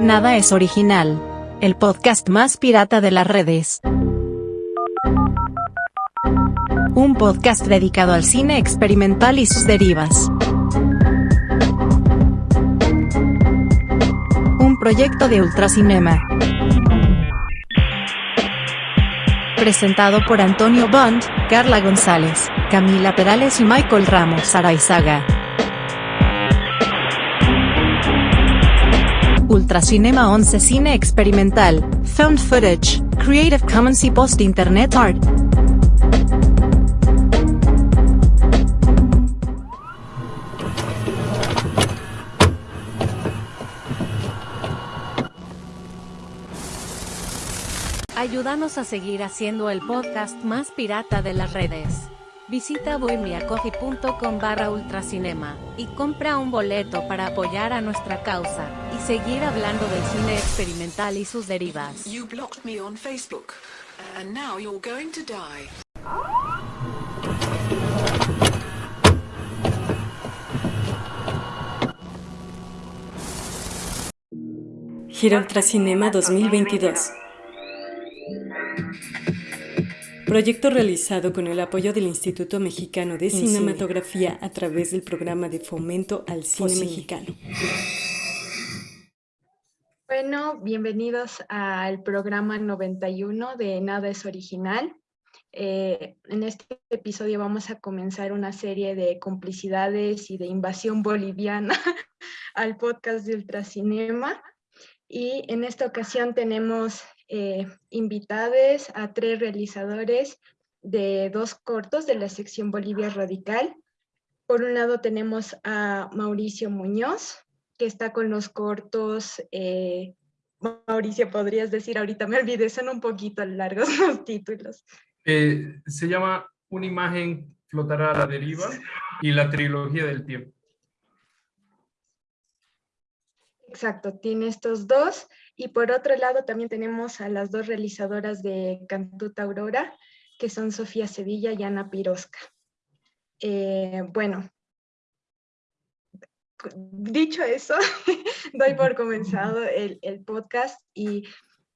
Nada es original. El podcast más pirata de las redes. Un podcast dedicado al cine experimental y sus derivas. Un proyecto de Ultracinema. Presentado por Antonio Bond, Carla González, Camila Perales y Michael Ramos Araizaga. Ultracinema 11 Cine Experimental, Found Footage, Creative Commons y Post Internet Art. Ayúdanos a seguir haciendo el podcast más pirata de las redes. Visita bohemiacoffee.com barra ultracinema y compra un boleto para apoyar a nuestra causa y seguir hablando del cine experimental y sus derivas. You blocked me on Facebook, and now you're going to die. Gira Ultracinema 2022 Proyecto realizado con el apoyo del Instituto Mexicano de Cinematografía a través del programa de fomento al cine mexicano. Bueno, bienvenidos al programa 91 de Nada es Original. Eh, en este episodio vamos a comenzar una serie de complicidades y de invasión boliviana al podcast de Ultracinema. Y en esta ocasión tenemos eh, invitades a tres realizadores de dos cortos de la sección Bolivia Radical. Por un lado tenemos a Mauricio Muñoz, que está con los cortos, eh, Mauricio, podrías decir, ahorita me olvidé, son un poquito largos los títulos. Eh, se llama Una imagen flotará a la deriva y la trilogía del tiempo. Exacto, tiene estos dos. Y por otro lado también tenemos a las dos realizadoras de Cantuta Aurora, que son Sofía Sevilla y Ana Pirosca. Eh, bueno, dicho eso, doy por comenzado el, podcast y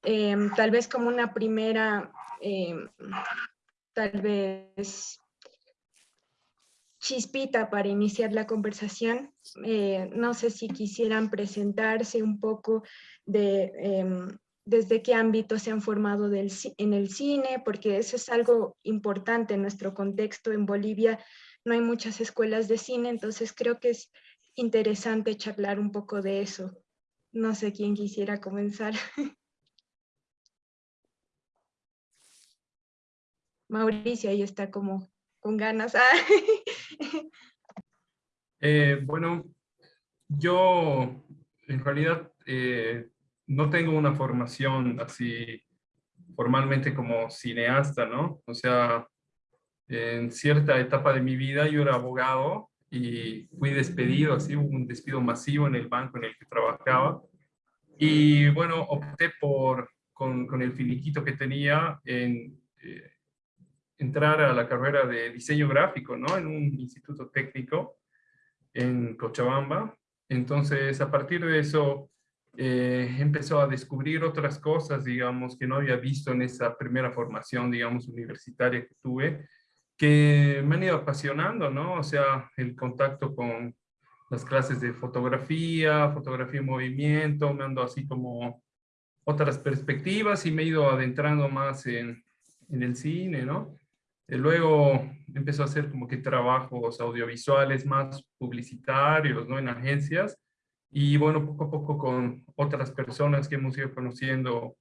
em, tal vez como una primera, em, tal vez chispita para iniciar la conversación. Eh, no sé si quisieran presentarse un poco de em, desde qué ámbito se han formado en el cine, porque eso es algo importante en nuestro contexto. En Bolivia no hay muchas escuelas de cine, entonces creo que es interesante charlar un poco de eso. No sé quién quisiera comenzar. Mauricio ahí está como con ganas. Eh, bueno, yo en realidad eh, no tengo una formación así formalmente como cineasta, ¿no? O sea, en cierta etapa de mi vida yo era abogado y fui despedido, así hubo un despido masivo en el banco en el que trabajaba. Y bueno, opté por, con, con el finiquito que tenía, en eh, entrar a la carrera de diseño gráfico, ¿no? En un instituto técnico en Cochabamba. Entonces, a partir de eso, eh, empezó a descubrir otras cosas, digamos, que no había visto en esa primera formación, digamos, universitaria que tuve, que me han ido apasionando, ¿no? O sea, el contacto con las clases de fotografía, fotografía en movimiento, me ando así como otras perspectivas y me he ido adentrando más en, en el cine, ¿no? Eh, luego empezó a hacer como que trabajos audiovisuales más publicitarios, ¿no? En agencias. Y bueno, poco a poco con otras personas que hemos ido conociendo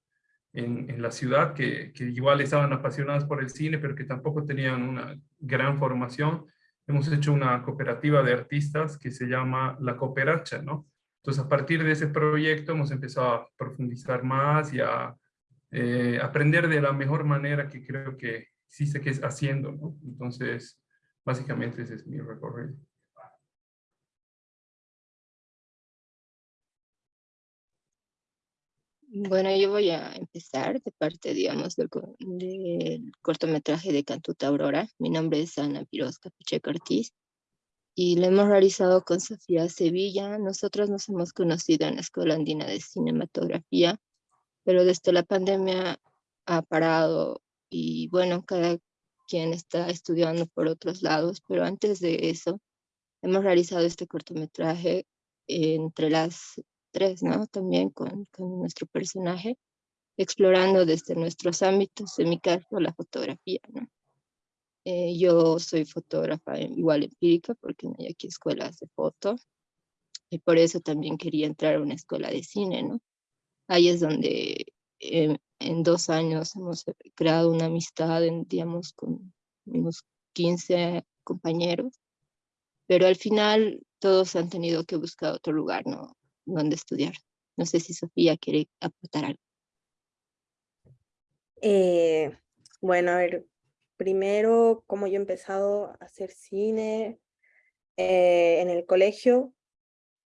en, en la ciudad, que, que, igual estaban apasionadas por el cine, pero que tampoco tenían una gran formación. Hemos hecho una cooperativa de artistas que se llama La Cooperacha, ¿no? Entonces, a partir de ese proyecto hemos empezado a profundizar más y a eh, aprender de la mejor manera que creo que sí sé que es haciendo, ¿no? Entonces, básicamente ese es mi recorrido. Bueno, yo voy a empezar de parte, digamos, del, cortometraje de Cantuta Aurora. Mi nombre es Ana Pirosca Pacheco Ortiz y lo hemos realizado con Sofía Sevilla. Nosotros nos hemos conocido en la Escuela Andina de Cinematografía, pero desde la pandemia ha parado y bueno, cada quien está estudiando por otros lados, pero antes de eso hemos realizado este cortometraje entre las tres, ¿no? También con, con nuestro personaje, explorando desde nuestros ámbitos, en mi caso la fotografía, ¿no? Eh, yo soy fotógrafa igual empírica porque no hay aquí escuelas de foto y por eso también quería entrar a una escuela de cine, ¿no? Ahí es donde eh, en dos años hemos creado una amistad, en, digamos, con unos 15 compañeros, pero al final todos han tenido que buscar otro lugar, ¿no? Donde estudiar. No sé si Sofía quiere aportar algo. Eh, bueno, a ver, primero, como yo he empezado a hacer cine eh, en el colegio,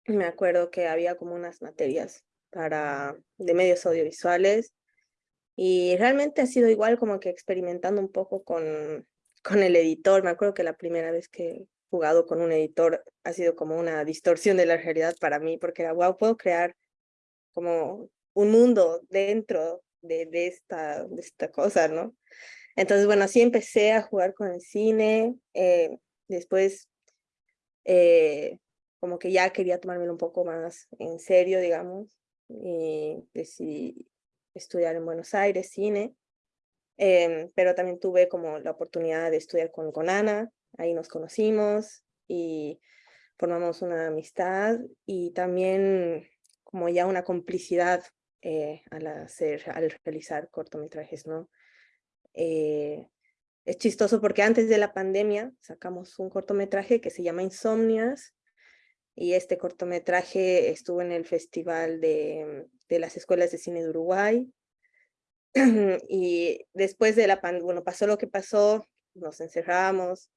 me acuerdo que había como unas materias para, de medios audiovisuales y realmente ha sido igual como que experimentando un poco con, con el editor. Me acuerdo que la primera vez que he jugado con un editor ha sido como una distorsión de la realidad para mí, porque era, wow, puedo crear como un mundo dentro de, de, esta, de esta cosa, ¿no? Entonces, bueno, así empecé a jugar con el cine, eh, después eh, como que ya quería tomármelo un poco más en serio, digamos, y decidí estudiar en Buenos Aires cine, em, pero también tuve como la oportunidad de estudiar con, con Ana, ahí nos conocimos y formamos una amistad y también como ya una complicidad eh, al hacer, al realizar cortometrajes, ¿no? Eh, es chistoso porque antes de la pandemia sacamos un cortometraje que se llama Insomnias y este cortometraje estuvo en el Festival de, de las Escuelas de Cine de Uruguay y después de la pandemia, bueno, pasó lo que pasó, nos encerramos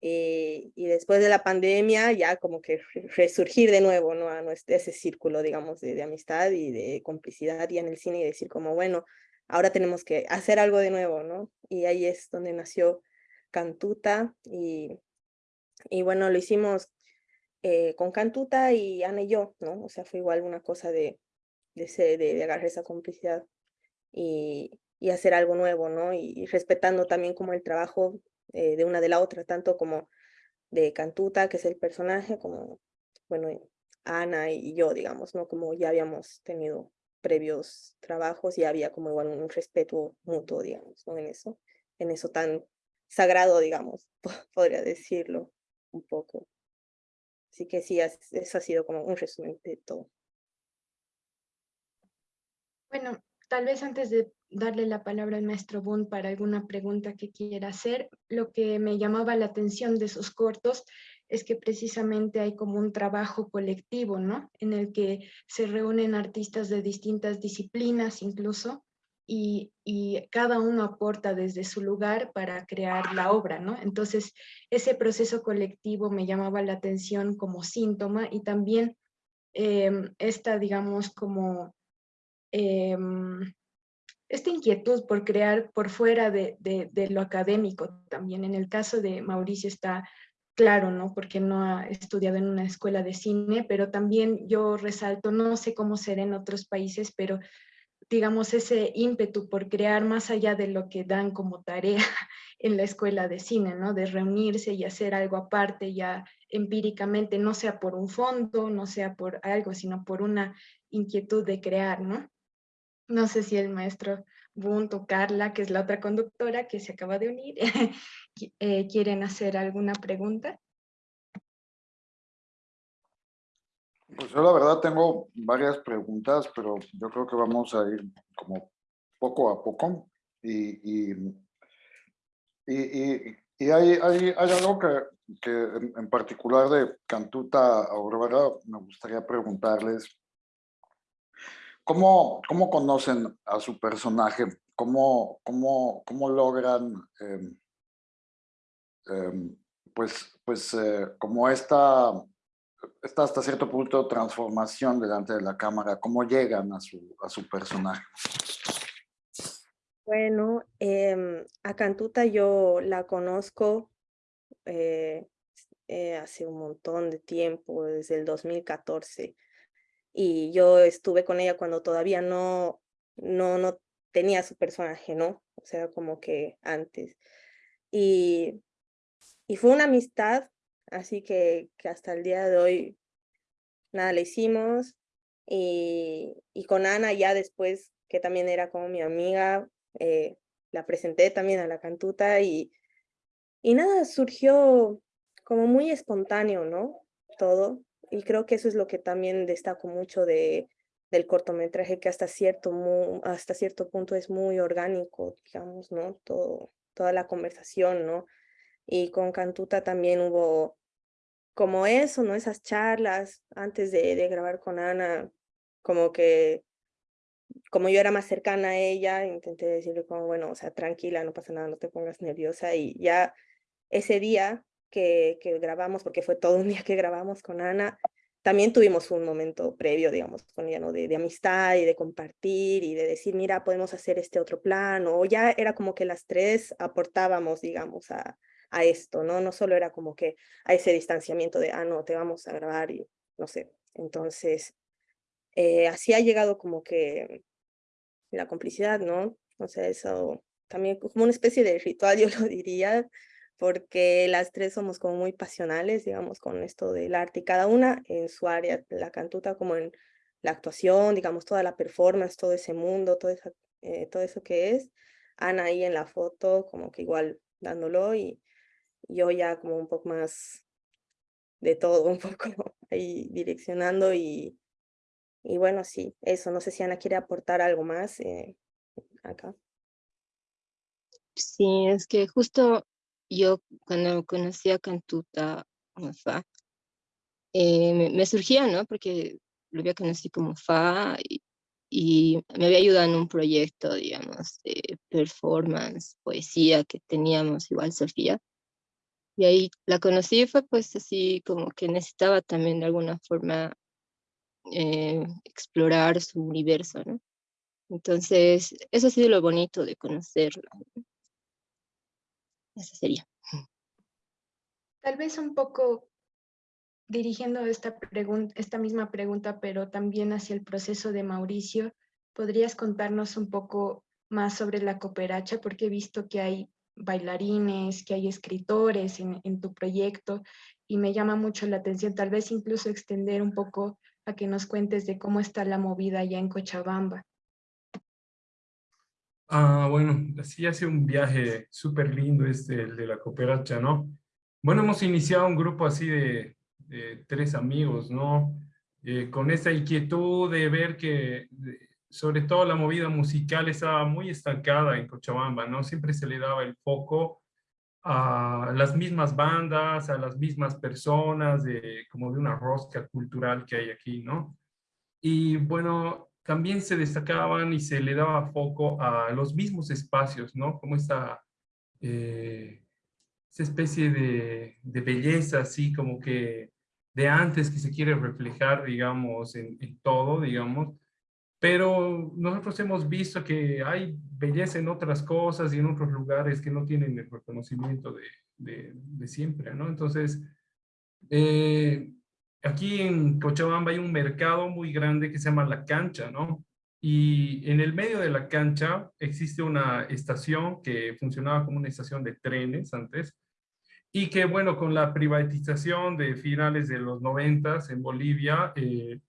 y, y, después de la pandemia ya como que resurgir de nuevo ¿no? a nuestro, ese círculo, digamos, de, de amistad y de complicidad y en el cine y decir como, bueno, ahora tenemos que hacer algo de nuevo, ¿no? Y ahí es donde nació Cantuta y, y bueno, lo hicimos eh, con Cantuta y Ana y yo, ¿no? O sea, fue igual una cosa de, de, de, agarrar esa complicidad y, y, hacer algo nuevo, ¿no? Y, respetando también como el trabajo eh, de una de la otra, tanto como de Cantuta, que es el personaje, como, bueno, Ana y yo, digamos, ¿no? Como ya habíamos tenido previos trabajos y había como igual un respeto mutuo, digamos, ¿no? En eso, en eso tan sagrado, digamos, podría decirlo un poco. Así que sí, eso ha sido como un resumen de todo. Bueno, tal vez antes de darle la palabra al maestro Boone para alguna pregunta que quiera hacer, lo que me llamaba la atención de sus cortos es que precisamente hay como un trabajo colectivo, ¿no? En el que se reúnen artistas de distintas disciplinas incluso, y, cada uno aporta desde su lugar para crear la obra, ¿no? Entonces, ese proceso colectivo me llamaba la atención como síntoma y también eh, esta, digamos, como eh, esta inquietud por crear por fuera de, lo académico también. En el caso de Mauricio está claro, ¿no? Porque no ha estudiado en una escuela de cine, pero también yo resalto, no sé cómo será en otros países, pero digamos ese ímpetu por crear más allá de lo que dan como tarea en la escuela de cine, ¿no? De reunirse y hacer algo aparte ya empíricamente, no sea por un fondo, no sea por algo, sino por una inquietud de crear, ¿no? No sé si el maestro Bunto, Carla, que es la otra conductora que se acaba de unir, eh, ¿quieren hacer alguna pregunta? Pues yo la verdad tengo varias preguntas, pero yo creo que vamos a ir como poco a poco. Y, y, y, y hay, hay, algo que, que en, particular de Cantuta Aurora me gustaría preguntarles ¿Cómo, ¿Cómo conocen a su personaje? ¿Cómo, cómo, cómo logran, eh, eh, pues, pues eh, como esta, esta hasta cierto punto transformación delante de la cámara? ¿Cómo llegan a su, a su personaje? Bueno, em, a Cantuta yo la conozco, eh, hace un montón de tiempo, desde el 2014. Y yo estuve con ella cuando todavía no, no, no tenía su personaje, ¿no? O sea, como que antes. Y, y fue una amistad, así que, que hasta el día de hoy, nada, le hicimos. Y, y con Ana ya después, que también era como mi amiga, eh, la presenté también a la cantuta y, y nada, surgió como muy espontáneo, ¿no? Todo. Y creo que eso es lo que también destaco mucho de, del cortometraje, que hasta cierto, hasta cierto punto es muy orgánico, digamos, ¿no? Todo, toda la conversación, ¿no? Y con Cantuta también hubo como eso, ¿no? Esas charlas antes de, de grabar con Ana, como que como yo era más cercana a ella, intenté decirle como, bueno, o sea, tranquila, no pasa nada, no te pongas nerviosa. Y ya ese día que, que grabamos, porque fue todo un día que grabamos con Ana, también tuvimos un momento previo, digamos, con ella, ¿no? De, de, amistad y de compartir y de decir, mira, podemos hacer este otro plan, o ya era como que las tres aportábamos, digamos, a, a esto, ¿no? No solo era como que a ese distanciamiento de, ah, no, te vamos a grabar y no sé. Entonces, eh, así ha llegado como que la complicidad, ¿no? O sea, eso también como una especie de ritual, yo lo diría, porque las tres somos como muy pasionales, digamos, con esto del arte, y cada una en su área, la cantuta como en la actuación, digamos, toda la performance, todo ese mundo, todo, esa, eh, todo eso que es. Ana ahí en la foto, como que igual dándolo, y yo ya como un poco más de todo, un poco ahí direccionando y y bueno, sí, eso. No sé si Ana quiere aportar algo más eh, acá. Sí, es que justo yo cuando conocí a Cantuta Fa, eh, me, surgía, ¿no? Porque lo había conocido como Fa y, y, me había ayudado en un proyecto, digamos, de performance, poesía que teníamos igual Sofía. Y ahí la conocí fue pues así como que necesitaba también de alguna forma eh, explorar su universo, ¿no? Entonces, eso ha sido lo bonito de conocerla. Eso sería. Tal vez un poco dirigiendo esta, esta misma pregunta, pero también hacia el proceso de Mauricio, ¿podrías contarnos un poco más sobre la cooperacha? Porque he visto que hay bailarines, que hay escritores en, tu proyecto y me llama mucho la atención, tal vez incluso extender un poco a que nos cuentes de cómo está la movida allá en Cochabamba. Ah, bueno, así hace un viaje súper lindo este, el de la cooperacha, ¿no? Bueno, hemos iniciado un grupo así de, tres amigos, ¿no? Eh, con esa inquietud de ver que, sobre todo la movida musical estaba muy estancada en Cochabamba, ¿no? Siempre se le daba el foco a las mismas bandas, a las mismas personas, de, como de una rosca cultural que hay aquí, ¿no? Y bueno, también se destacaban y se le daba foco a los mismos espacios, ¿no? Como esta, eh, esa especie de, de, belleza, así como que de antes que se quiere reflejar, digamos, en, en todo, digamos, pero nosotros hemos visto que hay belleza en otras cosas y en otros lugares que no tienen el reconocimiento de, de, siempre, ¿no? Entonces, eh, aquí en Cochabamba hay un mercado muy grande que se llama La Cancha, ¿no? Y en el medio de la cancha existe una estación que funcionaba como una estación de trenes antes, y que, bueno, con la privatización de finales de los noventas en Bolivia, eh,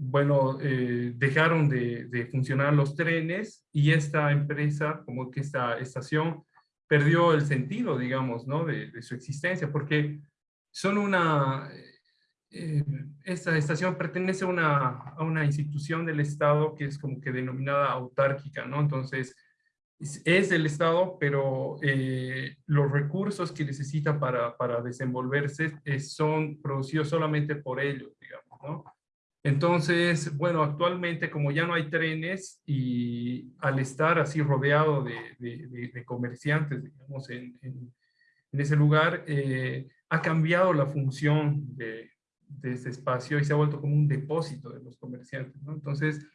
bueno, eh, dejaron de, funcionar los trenes y esta empresa, como que esta estación, perdió el sentido, digamos, ¿no? De, su existencia, porque son una, eh, esta estación pertenece a una, a una institución del Estado que es como que denominada autárquica, ¿no? Entonces, es, del Estado, pero eh, los recursos que necesita para, para desenvolverse son producidos solamente por ellos, digamos, ¿no? Entonces, bueno, actualmente como ya no hay trenes y al estar así rodeado de, comerciantes, digamos, en, ese lugar, eh, ha cambiado la función de, ese espacio y se ha vuelto como un depósito de los comerciantes, ¿no? Entonces,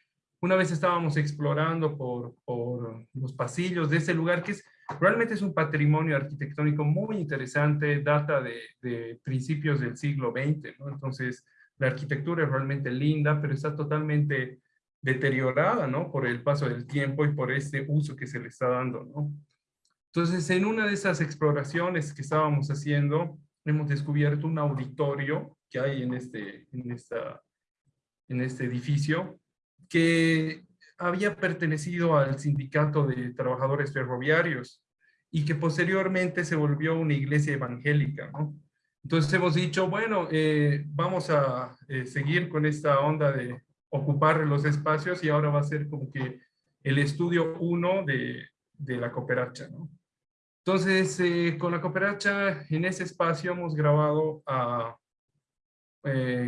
una vez estábamos explorando por, por, los pasillos de ese lugar, que es realmente es un patrimonio arquitectónico muy interesante, data de, de principios del siglo XX, ¿no? Entonces, la arquitectura es realmente linda, pero está totalmente deteriorada, ¿no? Por el paso del tiempo y por este uso que se le está dando, ¿no? Entonces, en una de esas exploraciones que estábamos haciendo, hemos descubierto un auditorio que hay en este, en esta, en este edificio, que había pertenecido al sindicato de trabajadores ferroviarios y que posteriormente se volvió una iglesia evangélica, ¿no? Entonces hemos dicho, bueno, eh, vamos a eh, seguir con esta onda de ocupar los espacios y ahora va a ser como que el estudio uno de, de la cooperacha, ¿no? Entonces, eh, con la cooperacha, en ese espacio hemos grabado a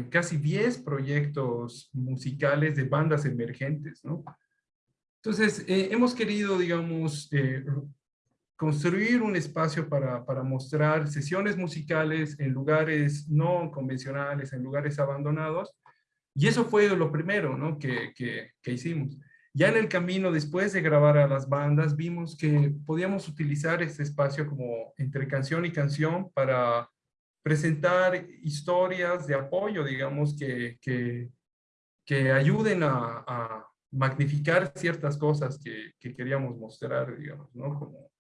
casi 10 proyectos musicales de bandas emergentes, ¿no? Entonces, hemos querido, digamos, construir un espacio para, para, mostrar sesiones musicales en lugares no convencionales, en lugares abandonados, y eso fue lo primero, ¿no? que, que, que hicimos. Ya en el camino, después de grabar a las bandas, vimos que podíamos utilizar este espacio como entre canción y canción para presentar historias de apoyo, digamos, que, que, que ayuden a, a, magnificar ciertas cosas que, que, queríamos mostrar, digamos, ¿no? Como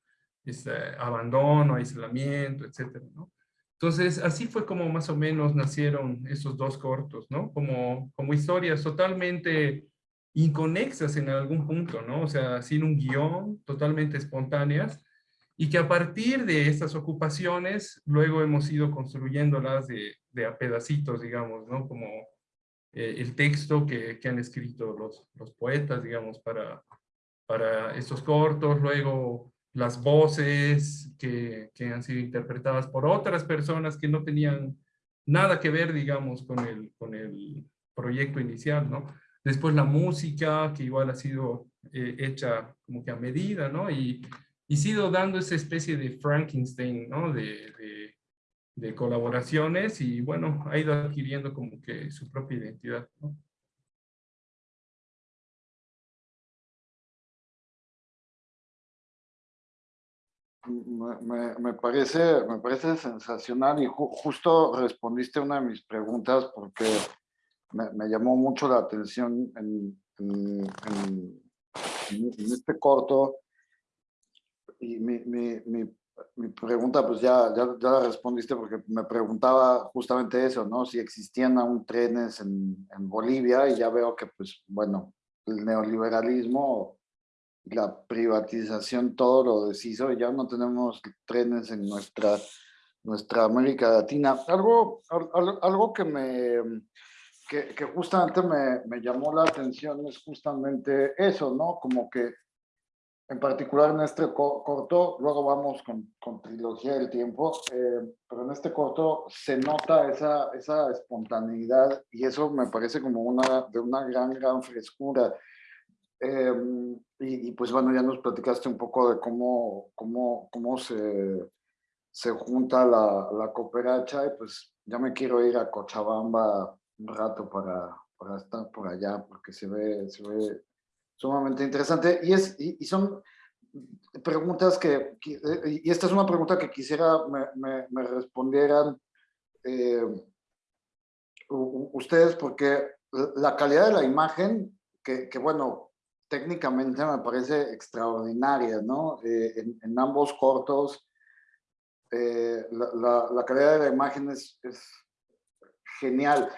este abandono, aislamiento, etcétera, ¿no? Entonces, así fue como más o menos nacieron esos dos cortos, ¿no? Como, como historias totalmente inconexas en algún punto, ¿no? O sea, sin un guion, totalmente espontáneas, y que a partir de estas ocupaciones, luego hemos ido construyéndolas de, de a pedacitos, digamos, ¿no? Como eh, el texto que, que, han escrito los, los poetas, digamos, para, para estos cortos, luego las voces que, que han sido interpretadas por otras personas que no tenían nada que ver, digamos, con el, con el proyecto inicial, ¿no? Después la música, que igual ha sido eh, hecha como que a medida, ¿no? Y, y sido dando esa especie de Frankenstein, ¿no? De, de, de, colaboraciones y bueno, ha ido adquiriendo como que su propia identidad, ¿no? Me, me, parece, me parece sensacional y ju justo respondiste una de mis preguntas porque me, llamó mucho la atención en, en, en, en este corto. Y mi, mi, mi, mi, pregunta, pues ya, ya, ya la respondiste porque me preguntaba justamente eso, ¿no? Si existían aún trenes en, en Bolivia y ya veo que, pues, bueno, el neoliberalismo la privatización todo lo deshizo ya no tenemos trenes en nuestra, nuestra América Latina. Algo, algo, algo que me que, que justamente me, me, llamó la atención es justamente eso, ¿no? Como que en particular en este corto, luego vamos con, con Trilogía del Tiempo, eh, pero en este corto se nota esa, esa espontaneidad y eso me parece como una, de una gran, gran frescura. Eh, y, pues bueno, ya nos platicaste un poco de cómo, cómo, cómo se, se junta la, la cooperacha y pues ya me quiero ir a Cochabamba un rato para, para estar por allá, porque se ve, se ve sumamente interesante. Y, es, y, son preguntas que, y esta es una pregunta que quisiera me, me, respondieran eh, ustedes, porque la calidad de la imagen, que bueno, técnicamente me parece extraordinaria, ¿no? Eh, en, en, ambos cortos, eh, la, la, la, calidad de la imagen es, es genial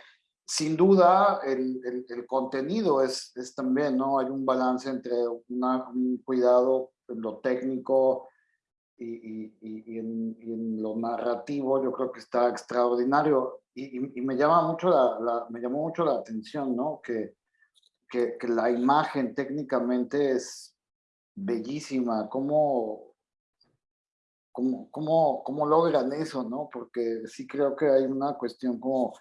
sin duda el, el, el contenido es, es, también, ¿no? Hay un balance entre una, un cuidado en lo técnico y, y, y, en, y, en, lo narrativo, yo creo que está extraordinario. Y, me, llama mucho la, la, me llamó mucho la atención, ¿no? Que, que, que la imagen técnicamente es bellísima. ¿Cómo, cómo, cómo, cómo logran eso, no? Porque sí creo que hay una cuestión como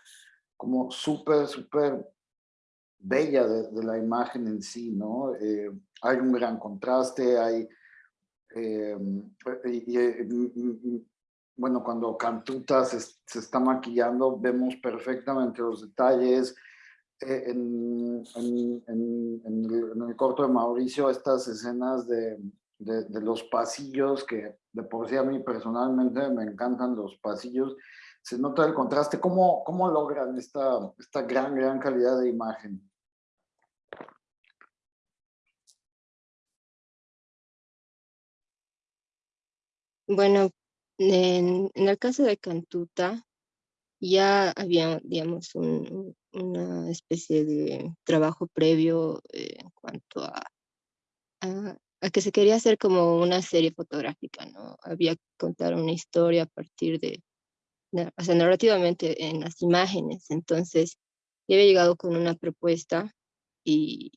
como súper, súper bella de, de, la imagen en sí, ¿no? Eh, hay un gran contraste, hay... Eh, y, y, mm, mm, bueno, cuando Cantuta se, se, está maquillando, vemos perfectamente los detalles. En, el, corto de Mauricio, estas escenas de, de, los pasillos, que de por sí a mí personalmente me encantan los pasillos, se nota el contraste. ¿Cómo, cómo logran esta, esta gran, gran calidad de imagen? Bueno, en, el caso de Cantuta, ya había, digamos, una especie de trabajo previo eh, en cuanto a, a, que se quería hacer como una serie fotográfica, ¿no? Había que contar una historia a partir de, o sea, narrativamente en las imágenes. Entonces, yo había llegado con una propuesta y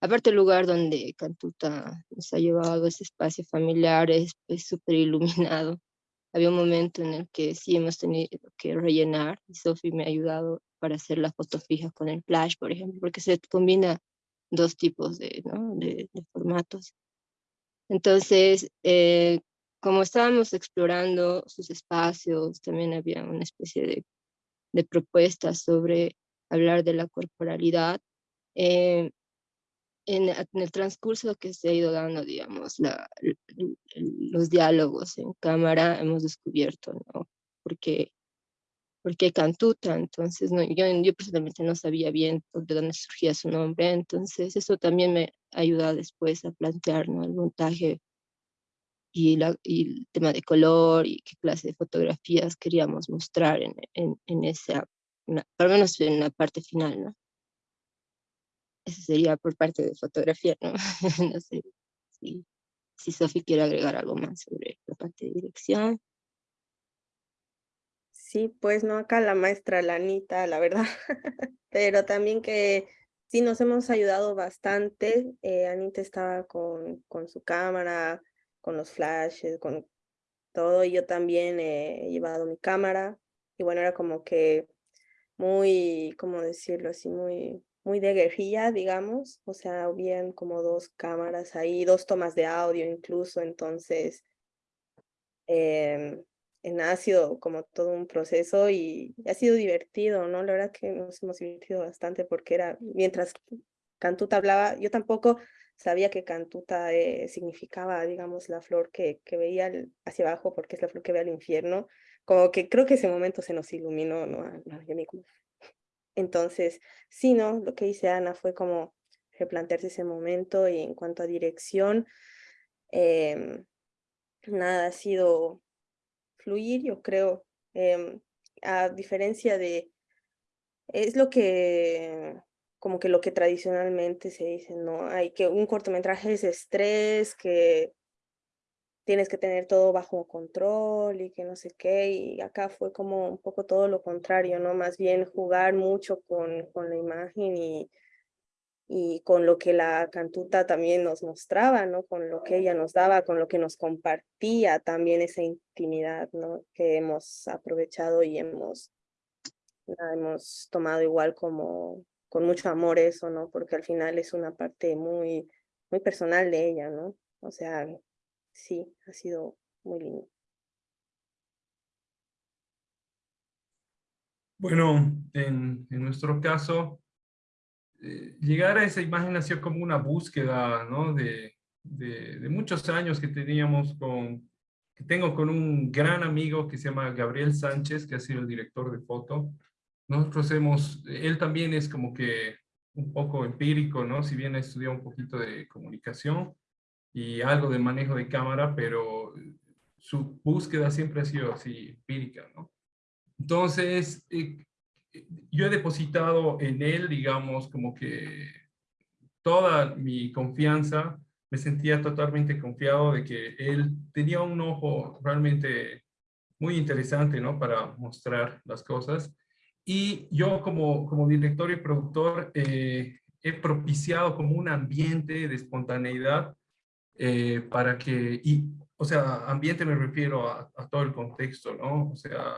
aparte el lugar donde Cantuta nos ha llevado, ese espacio familiar, es súper iluminado. Había un momento en el que sí hemos tenido que rellenar y Sophie me ha ayudado para hacer la foto fija con el flash, por ejemplo, porque se combina dos tipos de, ¿no? de, formatos. Entonces, eh, como estábamos explorando sus espacios, también había una especie de, de propuestas sobre hablar de la corporalidad. Eh, en, el transcurso que se ha ido dando, digamos, la, los diálogos en cámara, hemos descubierto, ¿no? Porque, porque Cantuta, entonces, no, yo, yo personalmente no sabía bien de dónde surgía su nombre, entonces eso también me ayuda después a plantear, ¿no? El montaje y, la, y el tema de color y qué clase de fotografías queríamos mostrar en, en, en esa, por lo menos en la parte final, ¿no? Eso sería por parte de fotografía, ¿no? no sé si, si Sofi quiere agregar algo más sobre la parte de dirección. Sí, pues no, acá la maestra Lanita, la verdad, pero también que sí nos hemos ayudado bastante. Eh, Anita estaba con, con su cámara, con los flashes, con todo, y yo también he llevado mi cámara, y bueno, era como que muy, ¿cómo decirlo así? Muy muy de guerrilla, digamos, o sea, habían como dos cámaras ahí, dos tomas de audio incluso, entonces eh, ha sido como todo un proceso y ha sido divertido, ¿no? La verdad que nos hemos divertido bastante porque era, mientras Cantuta hablaba, yo tampoco sabía que Cantuta eh, significaba, digamos, la flor que, que veía hacia abajo porque es la flor que ve al infierno, como que creo que ese momento se nos iluminó, ¿no? no yo me entonces, sí, ¿no? Lo que dice Ana fue como replantearse ese momento y en cuanto a dirección, em, nada ha sido fluir, yo creo, em, a diferencia de, es lo que, como que lo que tradicionalmente se dice, ¿no? Hay que un cortometraje es estrés, que tienes que tener todo bajo control y que no sé qué, y acá fue como un poco todo lo contrario, ¿no? Más bien jugar mucho con, con la imagen y, y con lo que la cantuta también nos mostraba, ¿no? Con lo que ella nos daba, con lo que nos compartía también esa intimidad, ¿no? Que hemos aprovechado y hemos, la hemos tomado igual como con mucho amor eso, ¿no? Porque al final es una parte muy, muy personal de ella, ¿no? O sea, sí, ha sido muy lindo. Bueno, en, en nuestro caso, eh, llegar a esa imagen nació como una búsqueda, ¿no? De, de, de, muchos años que teníamos con, que tengo con un gran amigo que se llama Gabriel Sánchez, que ha sido el director de foto. Nosotros hemos, él también es como que un poco empírico, ¿no? Si bien estudiado un poquito de comunicación, y algo de manejo de cámara, pero su búsqueda siempre ha sido así empírica, ¿no? Entonces, eh, yo he depositado en él, digamos, como que toda mi confianza, me sentía totalmente confiado de que él tenía un ojo realmente muy interesante, ¿no? Para mostrar las cosas. Y yo como, como director y productor eh, he propiciado como un ambiente de espontaneidad eh, para que, y, o sea, ambiente me refiero a, todo el contexto, ¿no? O sea,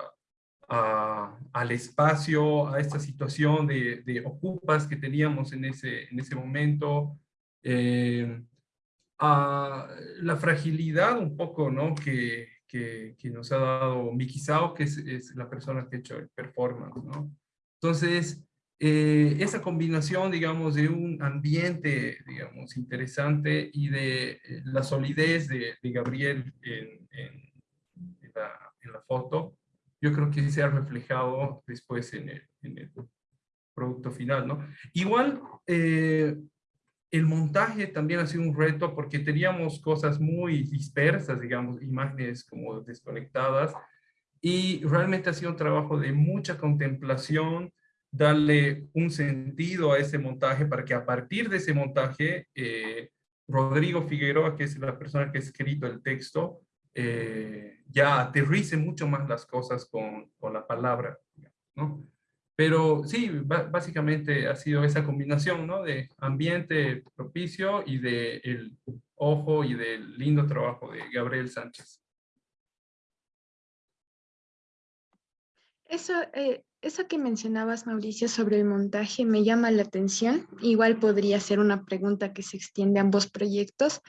al espacio, a esta situación de, de, ocupas que teníamos en ese, en ese momento, eh, a la fragilidad un poco, ¿no? Que, que, que nos ha dado Mikisao, que es, es, la persona que ha hecho el performance, ¿no? Entonces, eh, esa combinación, digamos, de un ambiente, digamos, interesante y de eh, la solidez de, Gabriel en, la, foto, yo creo que se ha reflejado después en el, producto final, ¿no? Igual, eh, el montaje también ha sido un reto porque teníamos cosas muy dispersas, digamos, imágenes como desconectadas, y realmente ha sido un trabajo de mucha contemplación, darle un sentido a ese montaje para que a partir de ese montaje, eh, Rodrigo Figueroa, que es la persona que ha escrito el texto, eh, ya aterrice mucho más las cosas con, con la palabra, ¿no? Pero sí, básicamente ha sido esa combinación, ¿no? De ambiente propicio y de el ojo y del lindo trabajo de Gabriel Sánchez. Eso, eh, eso que mencionabas, Mauricio, sobre el montaje me llama la atención. Igual podría ser una pregunta que se extiende a ambos proyectos.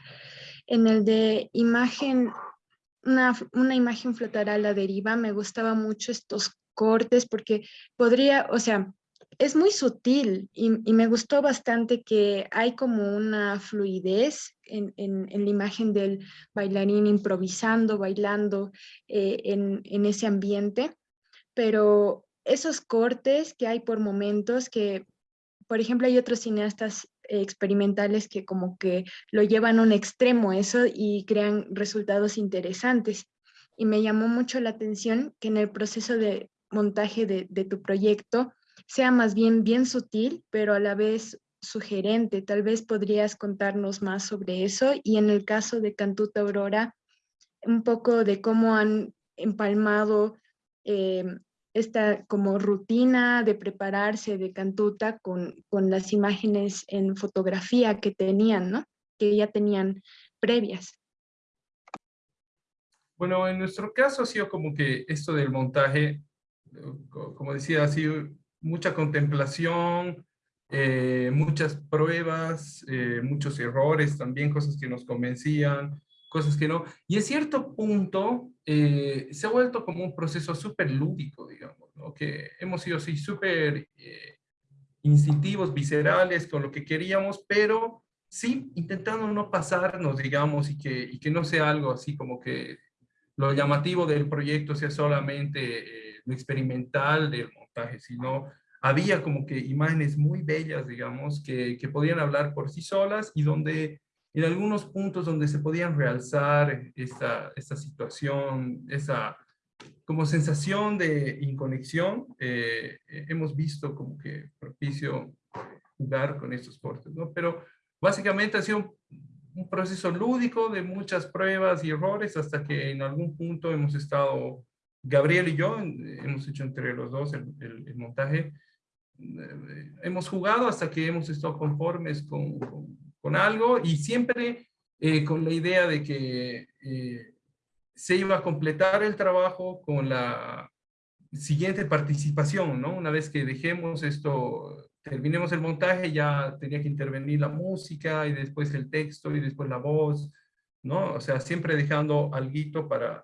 En el de imagen, una, una imagen flotará a la deriva, me gustaba mucho estos cortes porque podría, o sea, es muy sutil y, me gustó bastante que hay como una fluidez en, la imagen del bailarín improvisando, bailando eh, en, en, ese ambiente, pero esos cortes que hay por momentos que, por ejemplo, hay otros cineastas experimentales que como que lo llevan a un extremo eso y crean resultados interesantes. Y me llamó mucho la atención que en el proceso de montaje de, de tu proyecto sea más bien bien sutil, pero a la vez sugerente. Tal vez podrías contarnos más sobre eso. Y en el caso de Cantuta Aurora, un poco de cómo han empalmado eh, esta como rutina de prepararse de Cantuta con, con las imágenes en fotografía que tenían, ¿no? Que ya tenían previas. Bueno, en nuestro caso ha sido como que esto del montaje, como decía, ha sido mucha contemplación, eh, muchas pruebas, eh, muchos errores, también cosas que nos convencían, cosas que no. Y en cierto punto eh, se ha vuelto como un proceso súper lúdico, digamos, que hemos sido así súper eh, instintivos, viscerales con lo que queríamos, pero sí intentando no pasarnos, digamos, y que, y que no sea algo así como que lo llamativo del proyecto sea solamente eh, lo experimental del montaje, sino había como que imágenes muy bellas, digamos, que, que podían hablar por sí solas y donde en algunos puntos donde se podían realzar esta, esta situación, esa como sensación de inconexión, eh, hemos visto como que propicio jugar con estos cortes, ¿no? Pero básicamente ha sido un, proceso lúdico de muchas pruebas y errores hasta que en algún punto hemos estado, Gabriel y yo, hemos hecho entre los dos el, el, montaje, eh, hemos jugado hasta que hemos estado conformes con con algo y siempre eh, con la idea de que eh, se iba a completar el trabajo con la siguiente participación, ¿no? Una vez que dejemos esto, terminemos el montaje, ya tenía que intervenir la música y después el texto y después la voz, ¿no? O sea, siempre dejando algo para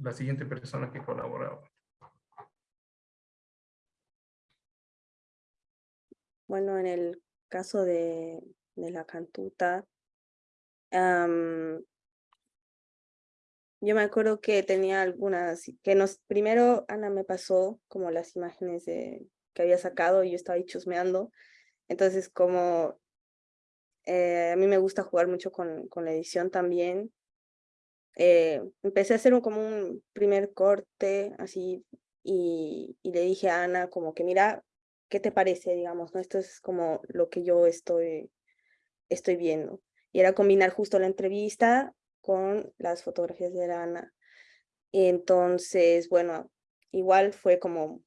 la siguiente persona que colaboraba. Bueno, en el caso de, de la cantuta. yo me acuerdo que tenía algunas, que nos, primero Ana me pasó como las imágenes de, que había sacado y yo estaba ahí chusmeando. Entonces como eh, a mí me gusta jugar mucho con, con la edición también, eh, empecé a hacer un, como un primer corte así y, y, le dije a Ana como que mira, ¿qué te parece? Digamos, ¿no? Esto es como lo que yo estoy estoy viendo. Y era combinar justo la entrevista con las fotografías de Ana. Entonces, bueno, igual fue como,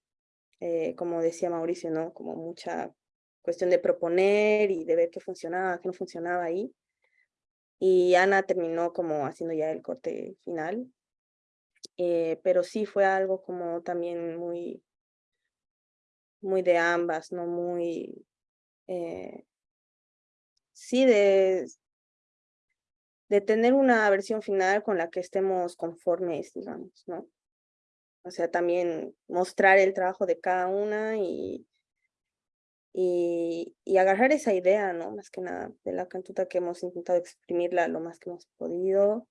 eh, como decía Mauricio, ¿no? Como mucha cuestión de proponer y de ver qué funcionaba, qué no funcionaba ahí. Y Ana terminó como haciendo ya el corte final. Eh, pero sí fue algo como también muy, muy de ambas, ¿no? Muy, eh, sí, de, de tener una versión final con la que estemos conformes, digamos, ¿no? O sea, también mostrar el trabajo de cada una y, y, y, agarrar esa idea, ¿no? Más que nada, de la cantuta que hemos intentado exprimirla lo más que hemos podido.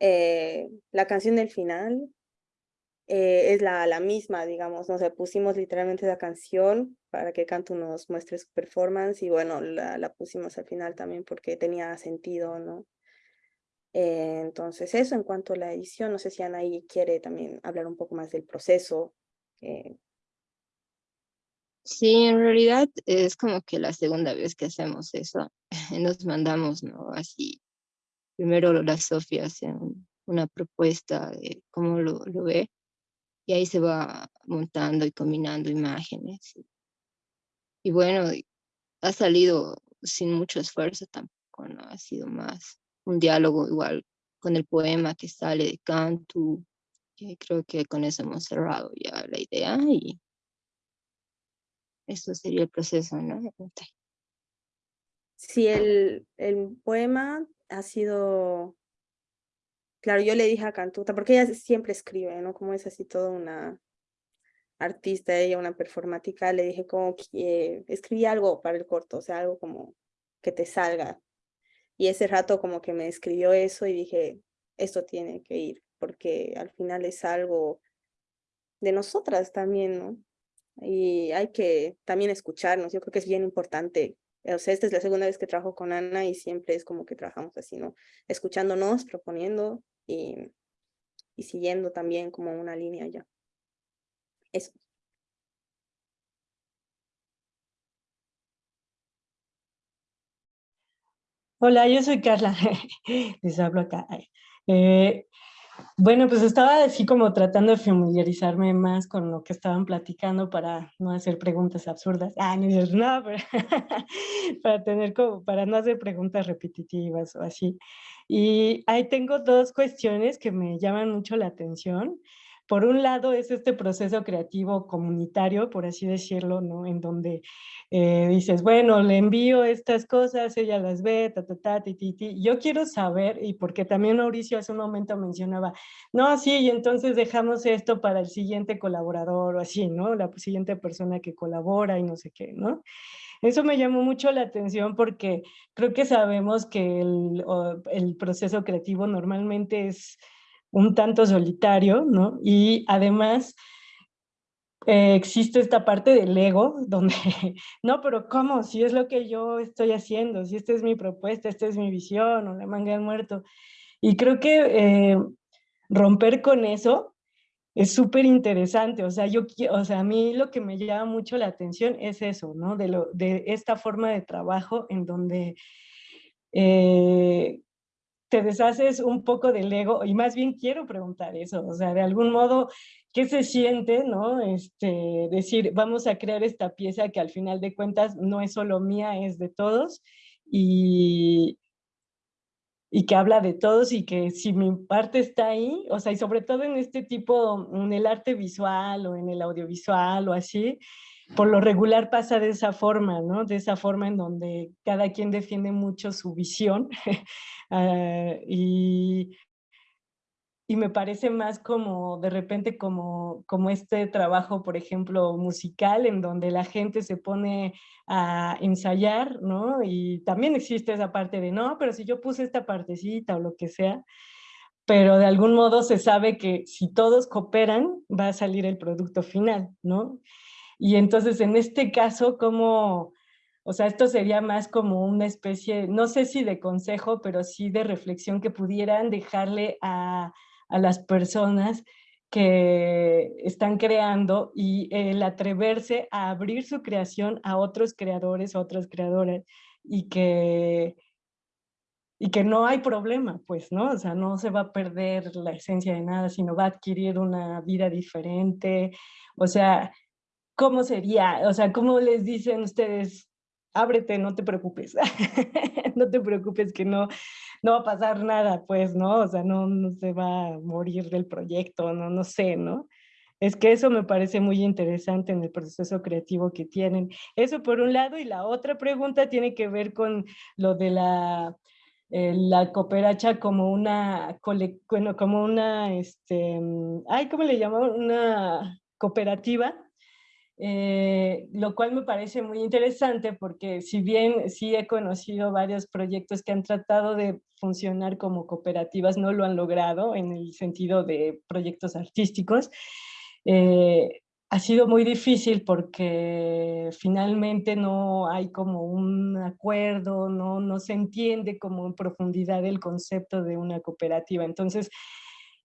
Eh, la canción del final eh, es la, la misma, digamos, ¿no? Sea, pusimos literalmente la canción para que Cantu nos muestre su performance y bueno, la, la pusimos al final también porque tenía sentido, ¿no? Eh, entonces eso en cuanto a la edición, no sé si Anaí quiere también hablar un poco más del proceso. Eh. Sí, en realidad es como que la segunda vez que hacemos eso. Nos mandamos, ¿no? Así, primero la Sofía hace una propuesta de cómo lo, lo ve y ahí se va montando y combinando imágenes. Y bueno, ha salido sin mucho esfuerzo tampoco, ¿no? Ha sido más un diálogo igual con el poema que sale de Cantu. Creo que con eso hemos cerrado ya la idea y eso sería el proceso, ¿no? Sí, el, el poema ha sido, claro, yo le dije a Cantuta, porque ella siempre escribe, ¿no? Como es así toda una artista, ella una performática, le dije como que escribí algo para el corto, o sea, algo como que te salga y ese rato como que me escribió eso y dije, esto tiene que ir, porque al final es algo de nosotras también, ¿no? Y hay que también escucharnos, yo creo que es bien importante. O sea, esta es la segunda vez que trabajo con Ana y siempre es como que trabajamos así, ¿no? Escuchándonos, proponiendo y, siguiendo también como una línea ya. Eso. Hola, yo soy Carla, les hablo acá. Eh, bueno, pues estaba así como tratando de familiarizarme más con lo que estaban platicando para no hacer preguntas absurdas. Ah, no, no pero para tener como, para no hacer preguntas repetitivas o así. Y ahí tengo dos cuestiones que me llaman mucho la atención. Por un lado es este proceso creativo comunitario, por así decirlo, ¿no? En donde eh, dices, bueno, le envío estas cosas, ella las ve, ta, ta, ta, ti, ti, ti. Yo quiero saber, y porque también Mauricio hace un momento mencionaba, no, sí, y entonces dejamos esto para el siguiente colaborador o así, ¿no? La siguiente persona que colabora y no sé qué, ¿no? Eso me llamó mucho la atención porque creo que sabemos que el, proceso creativo normalmente es un tanto solitario, ¿no? Y además eh, existe esta parte del ego donde, no, pero ¿cómo? Si es lo que yo estoy haciendo, si esta es mi propuesta, esta es mi visión, o la manga del muerto. Y creo que eh, romper con eso es súper interesante, o sea, yo, o sea, a mí lo que me llama mucho la atención es eso, ¿no? De, lo, de esta forma de trabajo en donde eh, te deshaces un poco del ego, y más bien quiero preguntar eso, o sea, de algún modo, ¿qué se siente, no? Este, decir, vamos a crear esta pieza que al final de cuentas no es solo mía, es de todos, y, y que habla de todos y que si mi parte está ahí, o sea, y sobre todo en este tipo, en el arte visual o en el audiovisual o así, por lo regular pasa de esa forma, ¿no? De esa forma en donde cada quien defiende mucho su visión uh, y, y me parece más como de repente como, como este trabajo, por ejemplo, musical, en donde la gente se pone a ensayar, ¿no? Y también existe esa parte de, no, pero si yo puse esta partecita o lo que sea, pero de algún modo se sabe que si todos cooperan, va a salir el producto final, ¿no? Y entonces en este caso, como, o sea, esto sería más como una especie, no sé si de consejo, pero sí de reflexión que pudieran dejarle a, a las personas que están creando y el atreverse a abrir su creación a otros creadores, a otras creadoras y que, y que no hay problema, pues, ¿no? O sea, no se va a perder la esencia de nada, sino va a adquirir una vida diferente. O sea, ¿cómo sería? O sea, ¿cómo les dicen ustedes? Ábrete, no te preocupes. no te preocupes que no, no va a pasar nada, pues, ¿no? O sea, no, se va a morir del proyecto, no, no sé, ¿no? Es que eso me parece muy interesante en el proceso creativo que tienen. Eso por un lado, y la otra pregunta tiene que ver con lo de la, eh, la cooperacha como una, bueno, como una, este, ay, ¿cómo le llamamos? Una cooperativa eh, lo cual me parece muy interesante porque si bien sí he conocido varios proyectos que han tratado de funcionar como cooperativas, no lo han logrado en el sentido de proyectos artísticos, eh, ha sido muy difícil porque finalmente no hay como un acuerdo, no, no se entiende como en profundidad el concepto de una cooperativa. Entonces,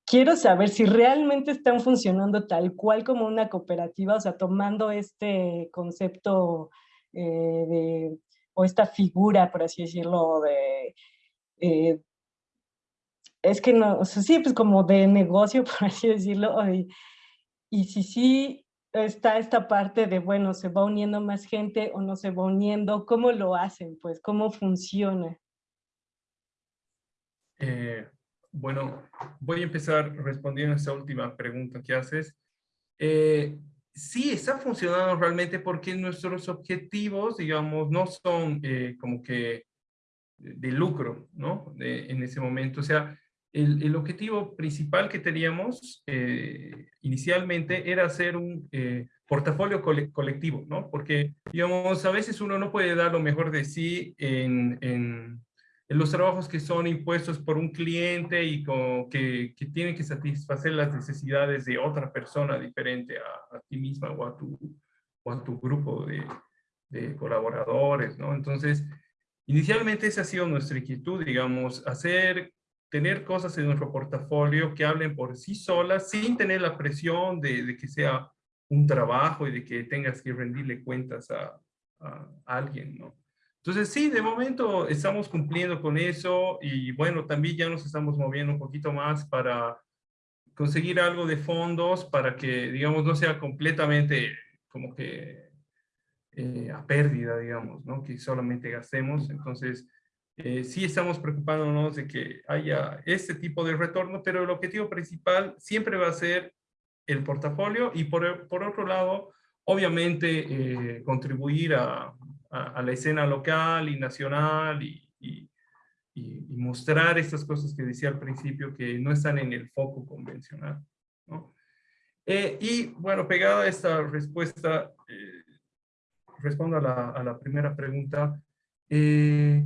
quiero saber si realmente están funcionando tal cual como una cooperativa, o sea, tomando este concepto eh, de, o esta figura, por así decirlo, de... Eh, es que no, o sea, sí, pues como de negocio, por así decirlo, y, si sí está esta parte de, bueno, se va uniendo más gente o no se va uniendo, ¿cómo lo hacen? Pues, ¿cómo funciona? Eh, bueno, voy a empezar respondiendo a esa última pregunta que haces. Eh, sí, está funcionando realmente porque nuestros objetivos, digamos, no son eh, como que de lucro, ¿no? en ese momento, o sea, el, el objetivo principal que teníamos eh, inicialmente era hacer un portafolio colectivo, ¿no? Porque, digamos, a veces uno no puede dar lo mejor de sí en en los trabajos que son impuestos por un cliente y que, tienen que satisfacer las necesidades de otra persona diferente a, ti misma o a tu, o a tu grupo de, colaboradores, ¿no? Entonces, inicialmente esa ha sido nuestra inquietud, digamos, hacer, tener cosas en nuestro portafolio que hablen por sí solas, sin tener la presión de, de que sea un trabajo y de que tengas que rendirle cuentas a, a alguien, ¿no? Entonces, sí, de momento estamos cumpliendo con eso y bueno, también ya nos estamos moviendo un poquito más para conseguir algo de fondos para que, digamos, no sea completamente como que eh, a pérdida, digamos, ¿no? Que solamente gastemos. Entonces, eh, sí estamos preocupándonos de que haya este tipo de retorno, pero el objetivo principal siempre va a ser el portafolio y por, por otro lado, obviamente, eh, contribuir a, a, la escena local y nacional y, y, mostrar estas cosas que decía al principio que no están en el foco convencional. ¿no? Eh, y bueno, pegada a esta respuesta, eh, respondo a la, a la, primera pregunta, eh,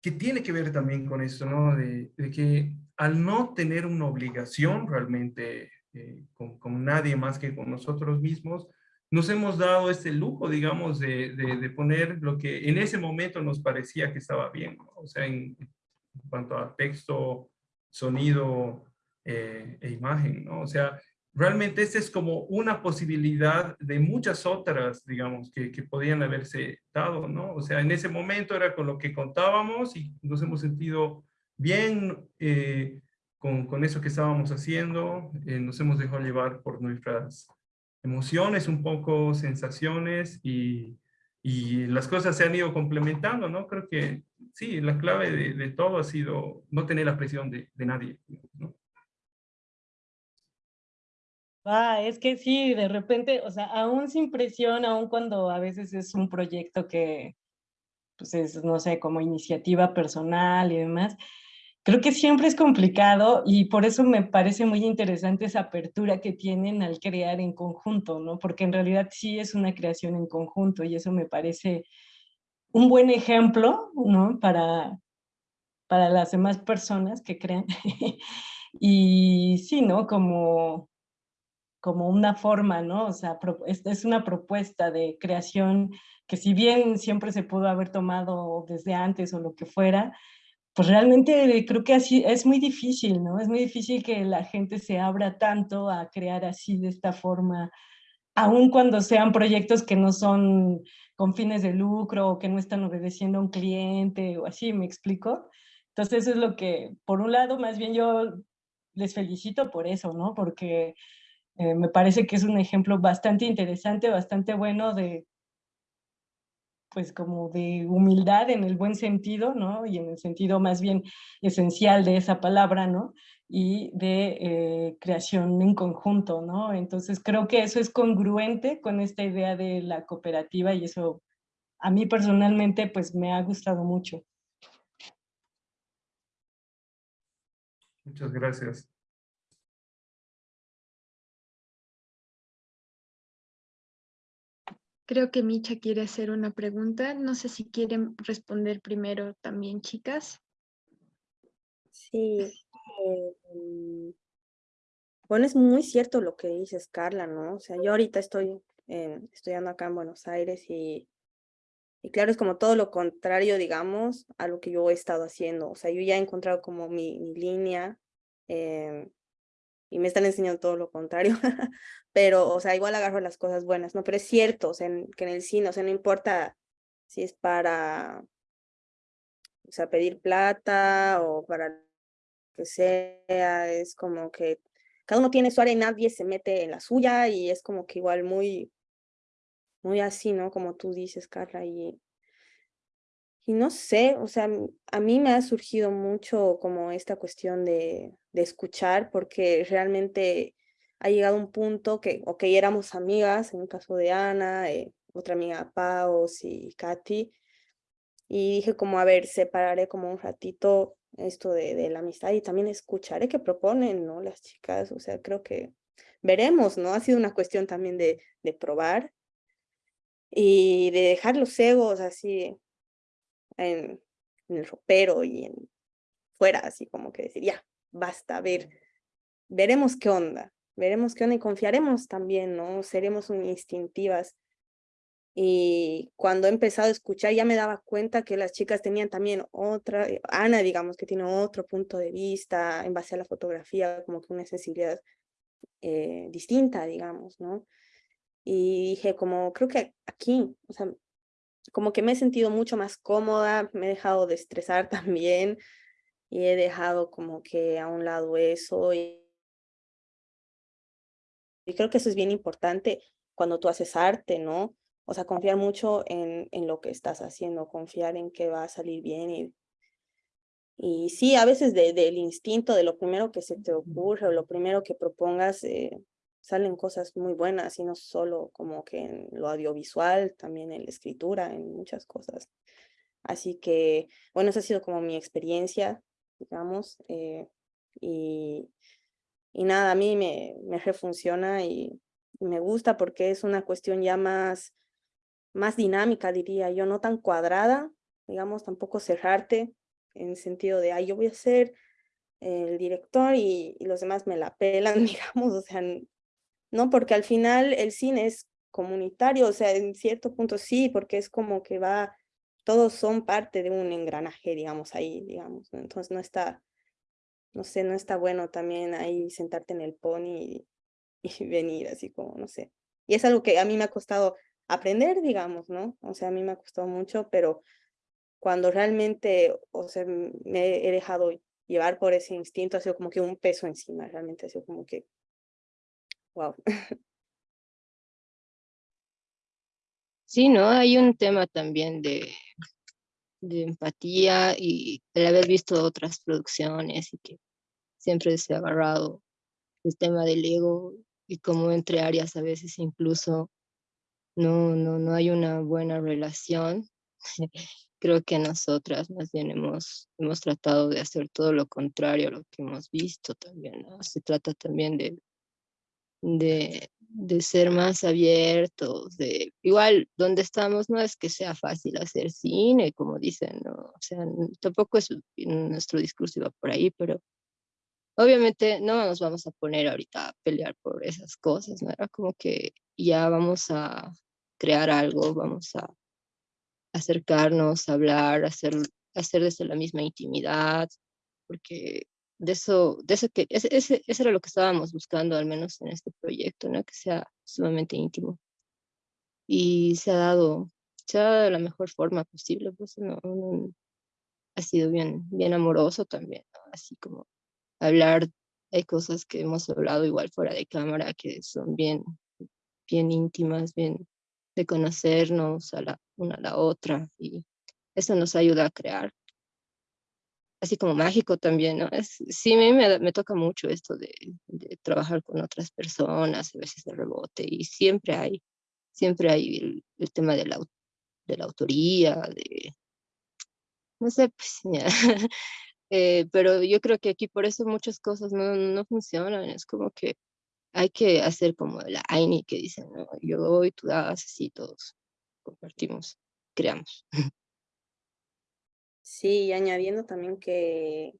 que tiene que ver también con esto, ¿no? De, de que al no tener una obligación realmente con, con, nadie más que con nosotros mismos, nos hemos dado este lujo, digamos, de, de, poner lo que en ese momento nos parecía que estaba bien, o sea, en, cuanto a texto, sonido eh, e imagen, ¿no? O sea, realmente esta es como una posibilidad de muchas otras, digamos, que, que, podían haberse dado, ¿no? O sea, en ese momento era con lo que contábamos y nos hemos sentido bien eh, con, con, eso que estábamos haciendo, eh, nos hemos dejado llevar por nuestras emociones, un poco sensaciones y, y, las cosas se han ido complementando, ¿no? Creo que sí, la clave de, de todo ha sido no tener la presión de, de nadie, ¿no? Ah, es que sí, de repente, o sea, aún sin presión, aún cuando a veces es un proyecto que, pues es, no sé, como iniciativa personal y demás, Creo que siempre es complicado y por eso me parece muy interesante esa apertura que tienen al crear en conjunto, ¿no? Porque en realidad sí es una creación en conjunto y eso me parece un buen ejemplo, ¿no? Para, para las demás personas que crean. y sí, ¿no? Como, como una forma, ¿no? O sea, es una propuesta de creación que si bien siempre se pudo haber tomado desde antes o lo que fuera, pues realmente creo que así es muy difícil, ¿no? Es muy difícil que la gente se abra tanto a crear así de esta forma, aun cuando sean proyectos que no son con fines de lucro o que no están obedeciendo a un cliente o así, ¿me explico? Entonces eso es lo que, por un lado, más bien yo les felicito por eso, ¿no? Porque eh, me parece que es un ejemplo bastante interesante, bastante bueno de pues como de humildad en el buen sentido, ¿no? Y en el sentido más bien esencial de esa palabra, ¿no? Y de eh, creación en conjunto, ¿no? Entonces creo que eso es congruente con esta idea de la cooperativa y eso a mí personalmente pues me ha gustado mucho. Muchas gracias. Creo que Micha quiere hacer una pregunta. No sé si quieren responder primero también, chicas. Sí. eh, mm, bueno, es muy cierto lo que dices, Carla, ¿no? O sea, yo ahorita estoy estudiando acá en Buenos Aires y, y claro, es como todo lo contrario, digamos, a lo que yo he estado haciendo. O sea, yo ya he encontrado como mi, línea eh, y me están enseñando todo lo contrario, pero, o sea, igual agarro las cosas buenas, ¿no? Pero es cierto, o sea, en- que en el cine, o sea, no importa si es para, o sea, pedir plata o para que sea, es como que cada uno tiene su área y nadie se mete en la suya y es como que igual muy, muy así, ¿no? Como tú dices, Carla, y, y no sé, o sea, a mí me ha surgido mucho como esta cuestión de, de escuchar, porque realmente ha llegado un punto que, ok, éramos amigas, en el caso de Ana, eh, otra amiga Paos y Katy, y dije como, a ver, separaré como un ratito esto de, de la amistad y también escucharé qué proponen, ¿no? Las chicas, o sea, creo que veremos, ¿no? Ha sido una cuestión también de, de probar y de dejar los egos así en, en el ropero y en fuera, así como que decir, ya, basta, a ver, veremos qué onda, veremos qué onda y confiaremos también, ¿no? Seremos un- instintivas. Y cuando he empezado a escuchar ya me daba cuenta que las chicas tenían también otra, eh, Ana, digamos, que tiene otro punto de vista en base a la fotografía, como que una sensibilidad eh, distinta, digamos, ¿no? Y dije, como, creo que aquí, o sea, como que me he sentido mucho más cómoda, me he dejado de estresar también y he dejado como que a un lado eso y, y creo que eso es bien importante cuando tú haces arte, ¿no? O sea, confiar mucho en, en lo que estás haciendo, confiar en que va a salir bien y, y sí, a veces de- del instinto, de lo primero que se te ocurre o lo primero que propongas, eh, salen cosas muy buenas y no solo como que en lo audiovisual, también en la escritura, en muchas cosas. Así que, bueno, esa ha sido como mi experiencia, digamos, eh, y, y nada, a mí me, me refunciona y, me gusta porque es una cuestión ya más, más dinámica, diría yo, no tan cuadrada, digamos, tampoco cerrarte en el sentido de, ay, yo voy a ser el director y, y los demás me la pelan, digamos, o sea, no, porque al final el cine es comunitario, o sea, en cierto punto sí, porque es como que va, todos son parte de un engranaje, digamos, ahí, digamos, ¿no? entonces no está, no sé, no está bueno también ahí sentarte en el pony y, y venir así como, no sé. Y es algo que a mí me ha costado aprender, digamos, ¿no? O sea, a mí me ha costado mucho, pero cuando realmente, o sea, me he dejado llevar por ese instinto, ha sido como que un peso encima, realmente ha sido como que, wow. Sí, ¿no? Hay un tema también de, empatía y el haber visto otras producciones y que siempre se ha agarrado el tema del ego y como entre áreas a veces incluso no, no, no hay una buena relación. Creo que nosotras más bien hemos, hemos tratado de hacer todo lo contrario a lo que hemos visto también. Se trata también de, de, de ser más abiertos, de igual donde estamos no es que sea fácil hacer cine, como dicen, ¿no? O sea, tampoco es nuestro discurso iba por ahí, pero obviamente no nos vamos a poner ahorita a pelear por esas cosas, ¿no? Era como que ya vamos a crear algo, vamos a acercarnos, hablar, hacer, hacer desde la misma intimidad, porque de eso, de eso que, ese, ese, eso era lo que estábamos buscando, al menos en este proyecto, ¿no? Que sea sumamente íntimo. Y se ha dado, se ha dado de la mejor forma posible, pues no, ha sido bien, bien amoroso también. Así como hablar, hay cosas que hemos hablado igual fuera de cámara que son bien, bien íntimas, bien de conocernos a la, una a la otra y eso nos ayuda a crear. Así como mágico también, ¿no? Es, sí, a mí me, me toca mucho esto de, de trabajar con otras personas, a veces de rebote, y siempre hay, siempre hay el, el tema de la, de la autoría, de, no sé, pues, ya. Eh, pero yo creo que aquí por eso muchas cosas no, no funcionan, es como que hay que hacer como la AINI que dicen, ¿no? yo doy, tú das, así todos compartimos, creamos. Sí, añadiendo también que...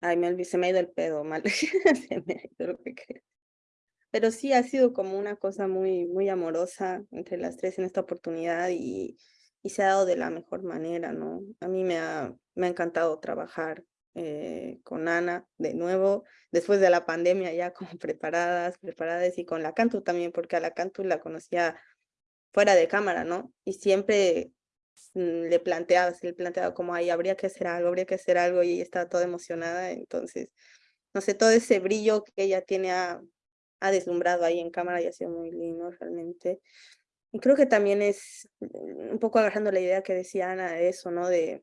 Ay, me se me ha ido el pedo, mal. se me ha ido lo que. Pero sí ha sido como una cosa muy, muy amorosa entre las tres en esta oportunidad y, y se ha dado de la mejor manera, ¿no? A mí me ha, me ha encantado trabajar eh, con Ana de nuevo, después de la pandemia ya como preparadas, preparadas y con la Cantu también, porque a la Cantu la conocía fuera de cámara, ¿no? Y siempre le planteaba, se le planteaba como, ahí habría que hacer algo, habría que hacer algo y ella estaba toda emocionada, entonces, no sé, todo ese brillo que ella tiene ha, ha deslumbrado ahí en cámara y ha sido muy lindo realmente. Y creo que también es mm, un poco agarrando la idea que decía Ana de eso, ¿no? De,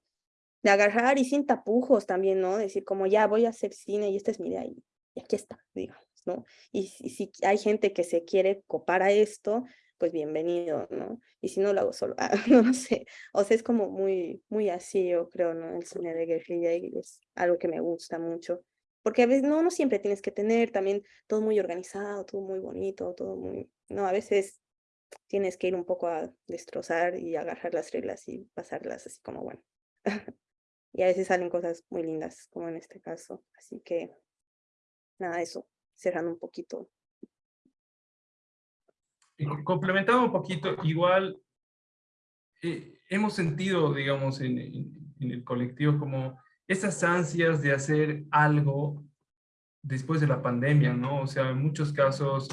de agarrar y sin tapujos también, ¿no? Decir como ya voy a hacer cine y esta es mi idea y, aquí está, digamos, ¿no? Y, si hay gente que se quiere copar a esto, pues bienvenido, ¿no? Y si no lo hago solo, ah, no sé, o sea, es como muy, muy así, yo creo, ¿no? El cine de guerrilla y es algo que me gusta mucho. Porque a veces no, no siempre tienes que tener también todo muy organizado, todo muy bonito, todo muy... No, a veces tienes que ir un poco a destrozar y agarrar las reglas y pasarlas así como, bueno, y a veces salen cosas muy lindas, como en este caso. Así que, nada, eso, cerrando un poquito. Complementando un poquito, igual eh, hemos sentido, digamos, en, el colectivo como esas ansias de hacer algo después de la pandemia, ¿no? O sea, en muchos casos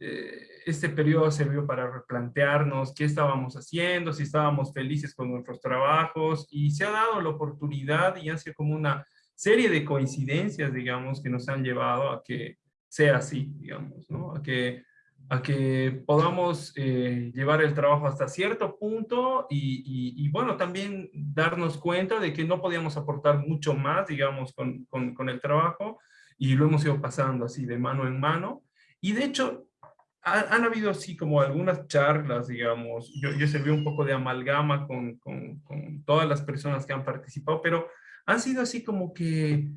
eh, este periodo sirvió para replantearnos qué estábamos haciendo, si estábamos felices con nuestros trabajos y se ha dado la oportunidad y ha sido como una serie de coincidencias, digamos, que nos han llevado a que sea así, digamos, ¿no? A que, a que podamos eh, llevar el trabajo hasta cierto punto y, y, bueno, también darnos cuenta de que no podíamos aportar mucho más, digamos, con, con, con el trabajo y lo hemos ido pasando así de mano en mano. Y de hecho, han habido así como algunas charlas, digamos, yo, yo serví un poco de amalgama con, con, todas las personas que han participado, pero han sido así como que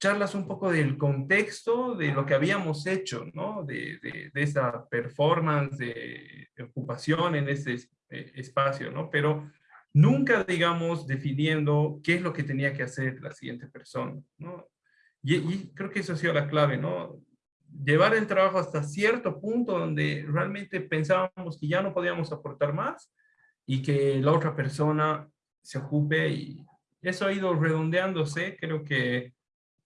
charlas un poco del contexto de lo que habíamos hecho, ¿no? De, de, de esa performance, de, ocupación en ese eh, espacio, ¿no? Pero nunca, digamos, definiendo qué es lo que tenía que hacer la siguiente persona, ¿no? Y, y creo que eso ha sido la clave, ¿no? llevar el trabajo hasta cierto punto donde realmente pensábamos que ya no podíamos aportar más y que la otra persona se ocupe y eso ha ido redondeándose, creo que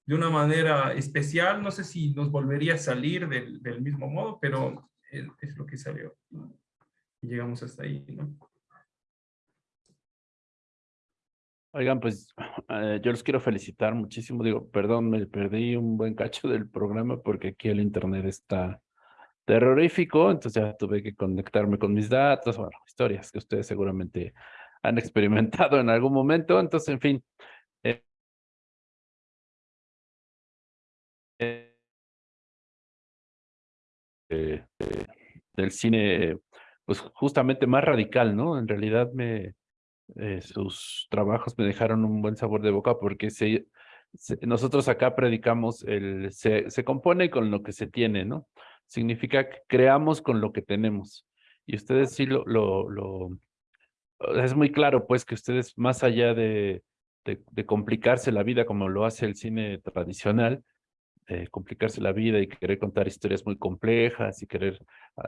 de una manera especial, no sé si nos volvería a salir del, del mismo modo, pero es, lo que salió. Llegamos hasta ahí, ¿no? Oigan, pues eh, yo los quiero felicitar muchísimo. Digo, perdón, me perdí un buen cacho del programa porque aquí el internet está terrorífico, entonces ya tuve que conectarme con mis datos, bueno, historias que ustedes seguramente han experimentado en algún momento. Entonces, en fin. Eh, eh, del cine, pues justamente más radical, ¿no? En realidad me eh, sus trabajos me dejaron un buen sabor de boca porque se, nosotros acá predicamos el se, se compone con lo que se tiene, ¿no? Significa que creamos con lo que tenemos. Y ustedes sí lo, lo, es muy claro pues que ustedes más allá de, de, complicarse la vida como lo hace el cine tradicional, eh, complicarse la vida y querer contar historias muy complejas y querer,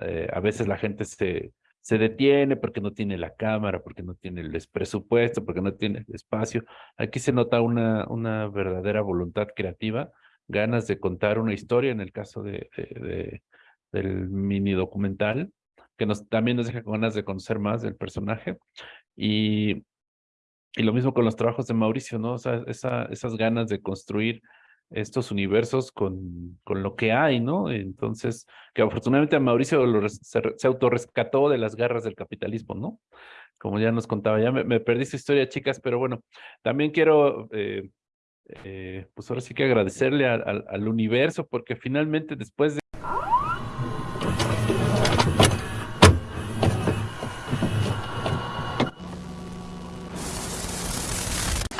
eh, a veces la gente se, se detiene porque no tiene la cámara, porque no tiene el presupuesto, porque no tiene el espacio. Aquí se nota una, una verdadera voluntad creativa, ganas de contar una historia, en el caso de, de, del mini documental, que nos, también nos deja con ganas de conocer más del personaje. Y, y lo mismo con los trabajos de Mauricio, ¿no? Esa, esas ganas de construir estos universos con, con lo que hay, ¿no? Entonces, que afortunadamente a Mauricio se, autorrescató de las garras del capitalismo, ¿no? Como ya nos contaba, ya me, perdí su historia, chicas, pero bueno, también quiero, eh, eh, pues ahora sí que agradecerle al universo, porque finalmente después de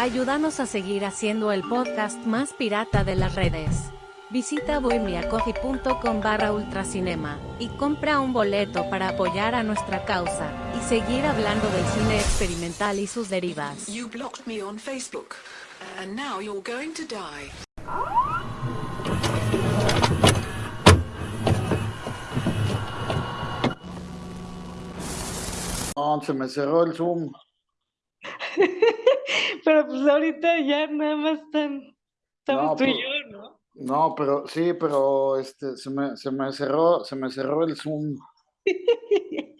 Ayúdanos a seguir haciendo el podcast más pirata de las redes. Visita bohemiacoffee.com barra ultracinema y compra un boleto para apoyar a nuestra causa y seguir hablando del cine experimental y sus derivas. You blocked me on Facebook, and now you're going to die. No, se me cerró el Zoom. Pero pues ahorita ya nada más están, estamos No, tú y pues- yo, ¿no? No, pero sí, pero este se me, se me cerró, se me cerró el Zoom.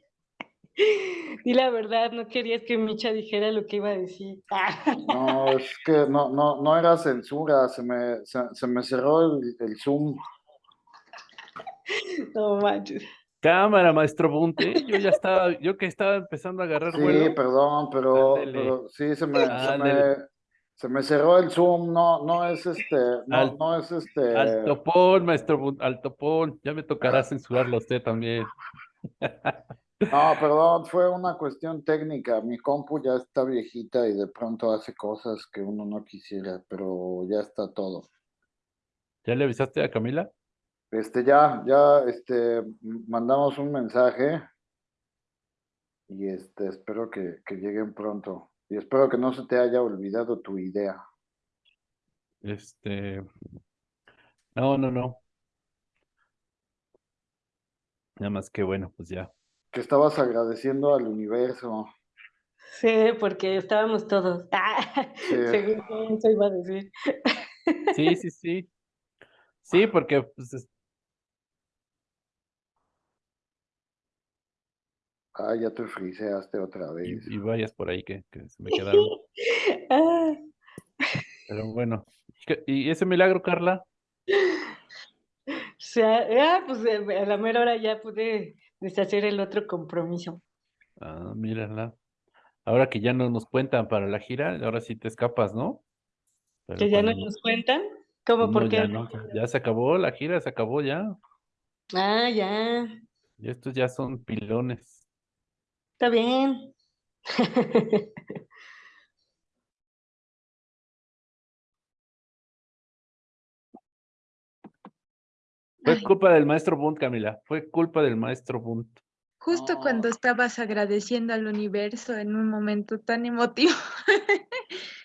Y la verdad, no querías que Micha dijera lo que iba a decir. No, es que no, no, no era censura, se me, se, se me cerró el, el Zoom. No manches. Cámara, maestro Bunte. Yo ya estaba, yo que estaba empezando a agarrar Sí, vuelo. perdón, pero, pero sí se me, se me, se me cerró el Zoom, no, no es este, no, Al- no es este. Al topón, maestro Bunte, al topón. Ya me tocará censurarlo a usted también. No, perdón, fue una cuestión técnica. Mi compu ya está viejita y de pronto hace cosas que uno no quisiera, pero ya está todo. ¿Ya le avisaste a Camila? Este, ya, ya, este, mandamos un mensaje y este, espero que, que lleguen pronto. Y espero que no se te haya olvidado tu idea. Este. No, no, no. Nada más que bueno, pues ya. Que estabas agradeciendo al universo. Sí, porque estábamos todos. Ah, Sí. según eso iba a decir. Sí, sí, sí. Sí, porque pues, Ah, ya te friseaste otra vez. y, y varias por ahí que, que se me quedaron. Ah, Pero bueno. ¿Y qué- ¿Y ese milagro, Carla? o sea, ah, pues eh, a la mera hora ya pude deshacer el otro compromiso. Ah, mírala. Ahora que ya no nos cuentan para la gira, ahora sí te escapas, ¿no? Pero Que ya no nos cuentan. ¿Cómo? no, ¿Por ya qué? no, ya se acabó la gira, se acabó ya. Ah, ya. Y estos ya son pilones. Está bien. Fue culpa del maestro Bunt, Camila. Fue culpa del maestro Bunt. justo cuando estabas agradeciendo al universo en un momento tan emotivo.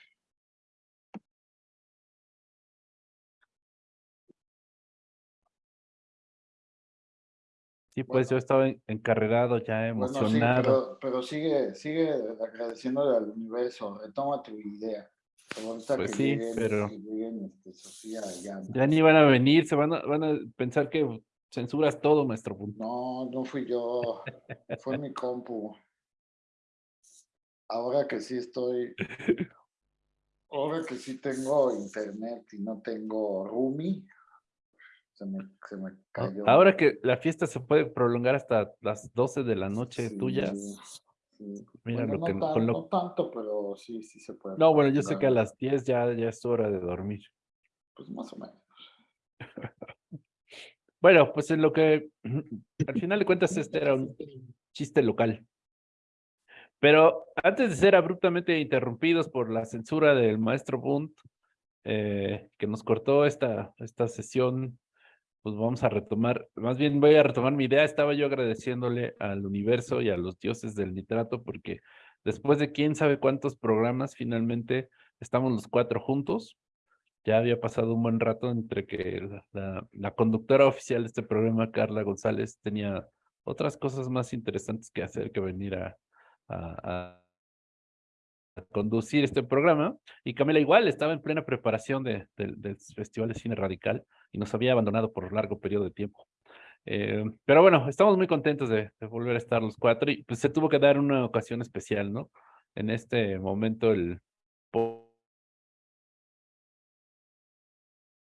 Sí, pues yo estaba en- encarrerado, ya Bueno, sí, emocionado. pero, pero sigue, sigue agradeciéndole al universo. Retoma tu idea. Ahorita Pues que sí, lleguen, pero- que lleguen, este, Sofía. Ya ni van a venir, se van a, van a pensar que censuras todo, maestro. No, no fui yo. Fue mi compu. Ahora que sí estoy. Ahora que sí tengo internet y no tengo roomie. Se me, se me cayó. Ahora que la fiesta se puede prolongar hasta las 12 de la noche Sí, tuyas. sí. Mira Bueno, lo que no, con tan- lo- no tanto, pero sí, sí se puede. No, bueno, yo sé que a las 10 ya, ya es hora de dormir. Pues más o menos. Bueno, pues en lo que al final de cuentas este era un chiste local. Pero antes de ser abruptamente interrumpidos por la censura del maestro Bunt, eh, que nos cortó esta, esta sesión, pues vamos a retomar, más bien voy a retomar mi idea. Estaba yo agradeciéndole al universo y a los dioses del nitrato, porque después de quién sabe cuántos programas, finalmente estamos los cuatro juntos. Ya había pasado un buen rato entre que la, conductora oficial de este programa, Carla González, tenía otras cosas más interesantes que hacer que venir a, a- conducir este programa. Y Camila igual estaba en plena preparación de- del Festival de Cine Radical y nos había abandonado por largo periodo de tiempo. Eh, pero bueno, estamos muy contentos de, volver a estar los cuatro y pues se tuvo que dar una ocasión especial, ¿no? En este momento el po-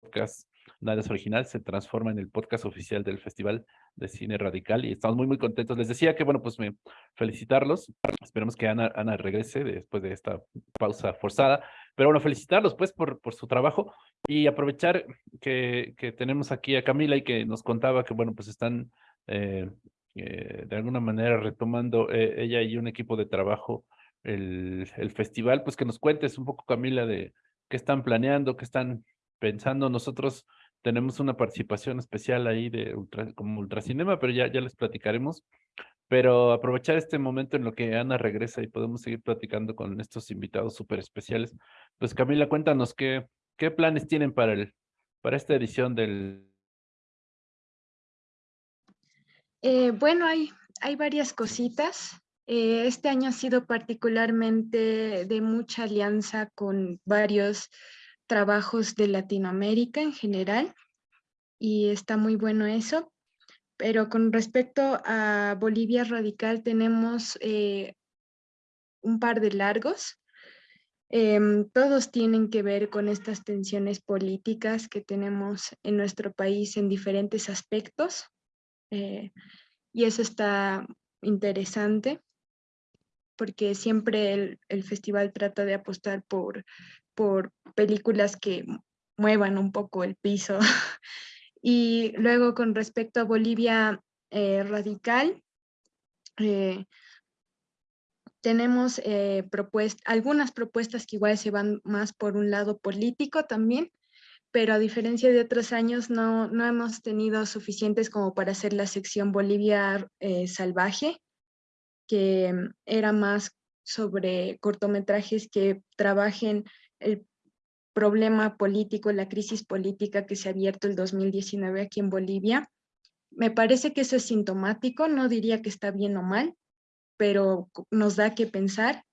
podcast Nada es original se transforma en el podcast oficial del Festival de Cine Radical y estamos muy muy contentos. Les decía que bueno, pues me felicitarlos. Esperemos que Ana, Ana regrese después de esta pausa forzada. Pero bueno, felicitarlos pues por, por su trabajo y aprovechar que, que tenemos aquí a Camila y que nos contaba que bueno, pues están eh, eh, de alguna manera retomando eh, ella y un equipo de trabajo el, el festival, pues que nos cuentes un poco Camila de qué están planeando, qué están pensando. Nosotros tenemos una participación especial ahí de ultra, como Ultracinema, pero ya, ya les platicaremos. Pero aprovechar este momento en lo que Ana regresa y podemos seguir platicando con estos invitados súper especiales. Pues Camila, cuéntanos qué, qué planes tienen para, el, para esta edición del... Eh, bueno, hay, hay varias cositas. Eh, este año ha sido particularmente de mucha alianza con varios trabajos de Latinoamérica en general y está muy bueno eso. Pero con respecto a Bolivia Radical tenemos eh, un par de largos. Em, todos tienen que ver con estas tensiones políticas que tenemos en nuestro país en diferentes aspectos. Eh, y eso está interesante porque siempre el, el, festival trata de apostar por, por películas que muevan un poco el piso Y luego con respecto a Bolivia eh, radical, eh, tenemos eh, algunas propuestas que igual se van más por un lado político también, pero a diferencia de otros años no, no hemos tenido suficientes como para hacer la sección Bolivia salvaje, que era más sobre cortometrajes que trabajen el problema político, la crisis política que se ha abierto el 2019 aquí en Bolivia. Me parece que eso es sintomático, no diría que está bien o mal, pero nos da que pensar.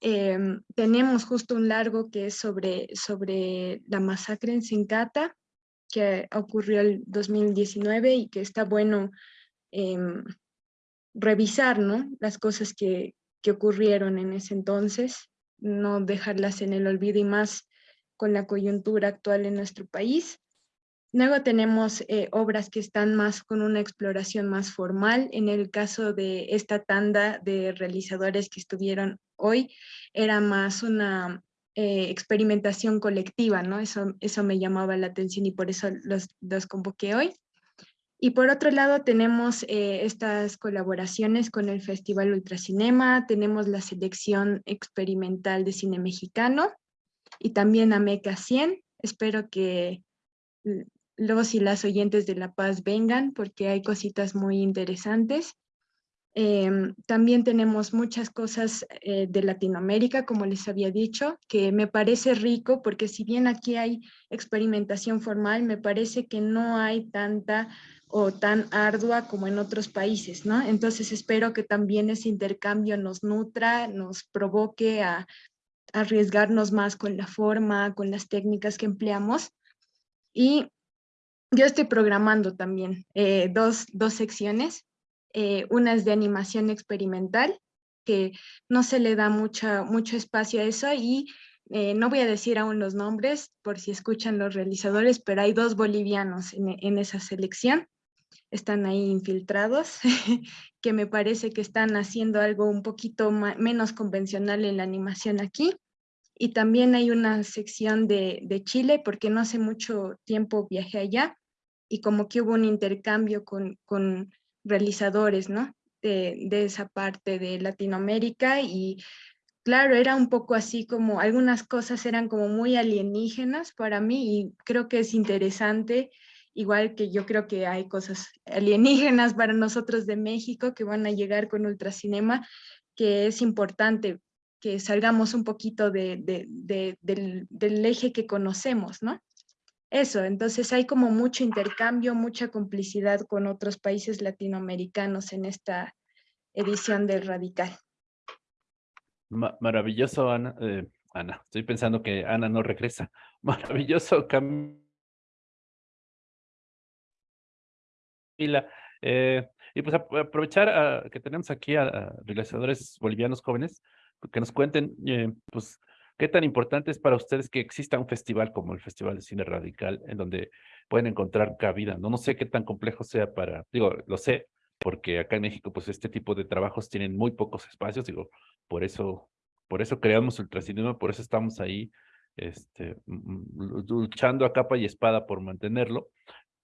Em, tenemos justo un largo que es sobre, sobre la masacre en Sincata, que ocurrió el 2019 y que está bueno em, revisar ¿no? las cosas que, que ocurrieron en ese entonces, no dejarlas en el olvido y más con la coyuntura actual en nuestro país. Luego tenemos eh, obras que están más con una exploración más formal. En el caso de esta tanda de realizadores que estuvieron hoy, era más una eh, experimentación colectiva, ¿no? Eso, eso me llamaba la atención y por eso los, los convoqué hoy. Y por otro lado tenemos eh, estas colaboraciones con el Festival Ultracinema, tenemos la selección experimental de cine mexicano, y también a MECA 100. Espero que los y las oyentes de La Paz vengan porque hay cositas muy interesantes. Em, también tenemos muchas cosas eh, de Latinoamérica, como les había dicho, que me parece rico porque si bien aquí hay experimentación formal, me parece que no hay tanta o tan ardua como en otros países, ¿no? Entonces espero que también ese intercambio nos nutra, nos provoque a arriesgarnos más con la forma, con las técnicas que empleamos. Y yo estoy programando también eh, dos, dos, secciones. Eh, una es de animación experimental, que no se le da mucha, mucho espacio a eso y eh, no voy a decir aún los nombres por si escuchan los realizadores, pero hay dos bolivianos en, en esa selección. Están ahí infiltrados, que me parece que están haciendo algo un poquito menos convencional en la animación aquí. Y también hay una sección de, de, Chile, porque no hace mucho tiempo viajé allá y como que hubo un intercambio con, con realizadores, ¿no? De, de, esa parte de Latinoamérica y claro, era un poco así como, algunas cosas eran como muy alienígenas para mí y creo que es interesante, igual que yo creo que hay cosas alienígenas para nosotros de México que van a llegar con Ultracinema, que es importante que salgamos un poquito de, del, del, eje que conocemos, ¿no? Eso, entonces hay como mucho intercambio, mucha complicidad con otros países latinoamericanos en esta edición del Radical. maravilloso, Ana. Eh, Ana, estoy pensando que Ana no regresa. Maravilloso, Camila. Eh, y pues aprovechar que tenemos aquí a realizadores bolivianos jóvenes que nos cuenten, eh, pues, qué tan importante es para ustedes que exista un festival como el Festival de Cine Radical, en donde pueden encontrar cabida. No, no sé qué tan complejo sea para, digo, lo sé, porque acá en México, pues, este tipo de trabajos tienen muy pocos espacios, digo, por eso, por eso creamos Ultracinema, por eso estamos ahí, este, luchando a capa y espada por mantenerlo.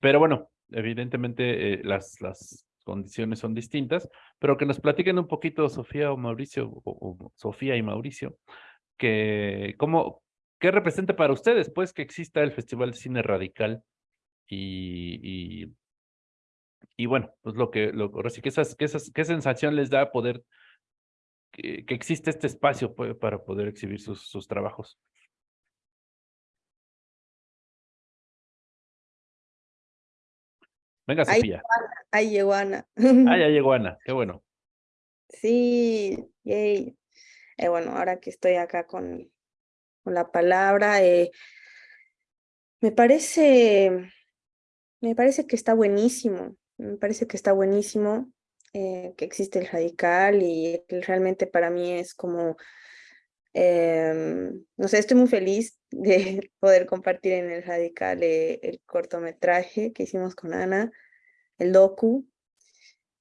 Pero bueno, evidentemente eh, las, las condiciones son distintas, pero que nos platiquen un poquito Sofía o Mauricio, o, Sofía y Mauricio, que cómo, qué representa para ustedes, pues, que exista el Festival de Cine Radical y, y, y bueno, pues lo que, lo, ahora sí que esas, que esas, qué sensación les da poder, que, que existe este espacio pues, para poder exhibir sus, sus trabajos. Venga, Sofía. Ahí llegó Ana. Ah, ya llegó Ana, qué bueno. Sí, yay. Eh, bueno, ahora que estoy acá con, con la palabra, eh, me parece, me parece que está buenísimo, me parece que está buenísimo eh, que existe el radical y realmente para mí es como, em, no sé, estoy muy feliz de poder compartir en el radical el cortometraje que hicimos con Ana, el docu,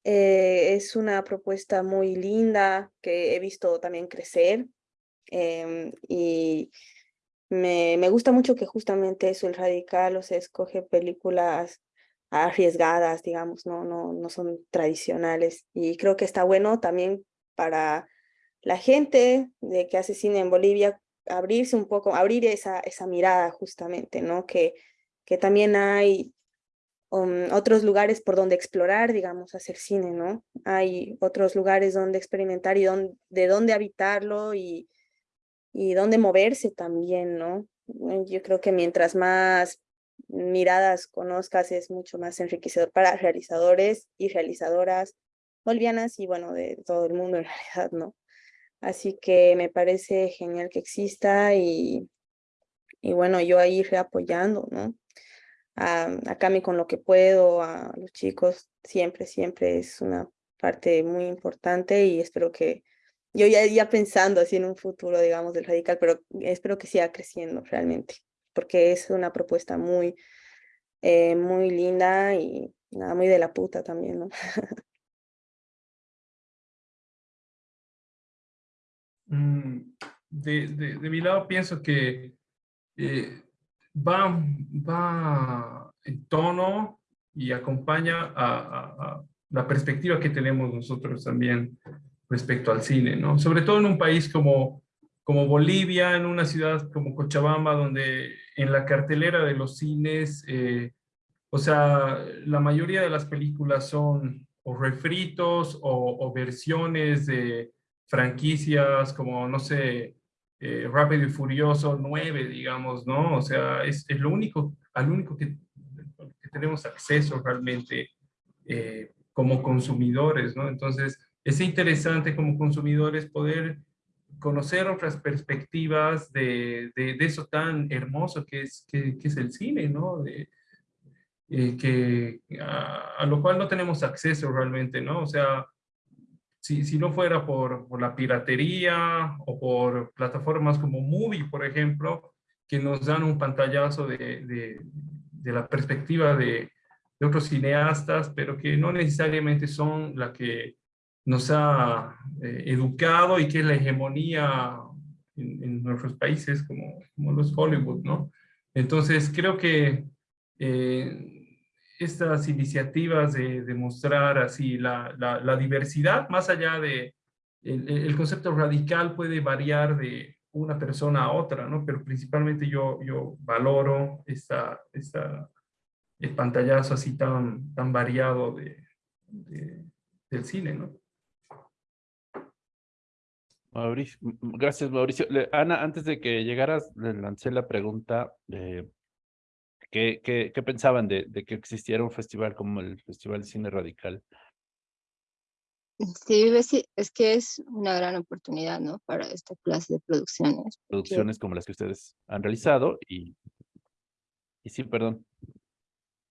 eh, es una propuesta muy linda que he visto también crecer em, y me, me, gusta mucho que justamente eso, el radical, o sea, escoge películas arriesgadas, digamos, no, no, no son tradicionales y creo que está bueno también para la gente de que hace cine en Bolivia abrirse un poco, abrir esa, esa mirada justamente, ¿no? Que, que también hay Um, otros lugares por donde explorar, digamos, hacer cine, ¿no? Hay otros lugares donde experimentar y de dónde habitarlo y, y dónde moverse también, ¿no? Eh, yo creo que mientras más miradas conozcas es mucho más enriquecedor para realizadores y realizadoras bolivianas y bueno, de todo el mundo en realidad, ¿no? Así que me parece genial que exista y, y bueno, yo ahí reapoyando, ¿no? a, a Cami con lo que puedo, a los chicos, siempre, siempre es una parte muy importante y espero que, yo ya, ya pensando así en un futuro, digamos, del radical, pero espero que siga creciendo realmente, porque es una propuesta muy, eh, muy linda y nada, muy de la puta también, ¿no? de, de, de, mi lado pienso que eh, va, va en tono y acompaña a, la perspectiva que tenemos nosotros también respecto al cine, ¿no? Sobre todo en un país como, como Bolivia, en una ciudad como Cochabamba, donde en la cartelera de los cines, eh, o sea, la mayoría de las películas son o refritos o versiones de franquicias como, no sé, eh, Rápido y Furioso 9, digamos, ¿no? O sea, es, es lo único, al único que, tenemos acceso realmente eh, como consumidores, ¿no? Entonces, es interesante como consumidores poder conocer otras perspectivas de, de, de eso tan hermoso que es, que es el cine, ¿no? De, eh, que, a, a, lo cual no tenemos acceso realmente, ¿no? O sea, si, si no fuera por, por, la piratería o por plataformas como Movie, por ejemplo, que nos dan un pantallazo de, de, de la perspectiva de, de, otros cineastas, pero que no necesariamente son la que nos ha eh, educado y que es la hegemonía en, en nuestros países como, como, los Hollywood, ¿no? Entonces creo que eh, estas iniciativas de, de mostrar así la, la, diversidad, más allá de, el, concepto radical puede variar de una persona a otra, ¿no? Pero principalmente yo, yo valoro esta, esta, el pantallazo así tan, tan variado de, del cine, ¿no? Mauricio, gracias Mauricio. Ana, antes de que llegaras, le lancé la pregunta eh, ¿Qué, qué, qué pensaban de, de, que existiera un festival como el Festival de Cine Radical? Sí, es que es una gran oportunidad, ¿no? Para esta clase de producciones. Producciones porque... como las que ustedes han realizado y, y sí, perdón.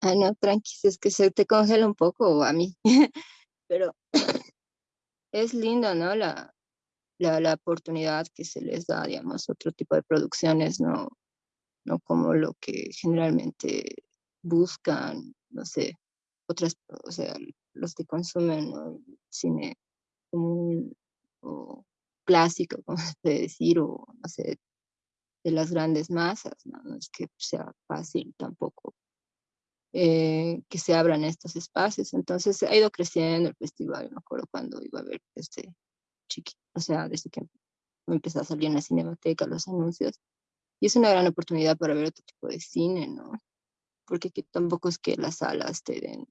Ah, no, tranqui, es que se te congela un poco a mí, pero es lindo, ¿no? La, la, la oportunidad que se les da, digamos, otro tipo de producciones, ¿no? No como lo que generalmente buscan, no sé, otras, o sea, los que consumen ¿no? cine común o clásico, como se puede decir, o no sé, de las grandes masas, no, no es que sea fácil tampoco eh, que se abran estos espacios. Entonces ha ido creciendo el festival, me acuerdo cuando iba a ver este chiquito, o sea, desde que empezó a salir en la cinemateca los anuncios, y es una gran oportunidad para ver otro tipo de cine, ¿no? porque tampoco es que las salas te den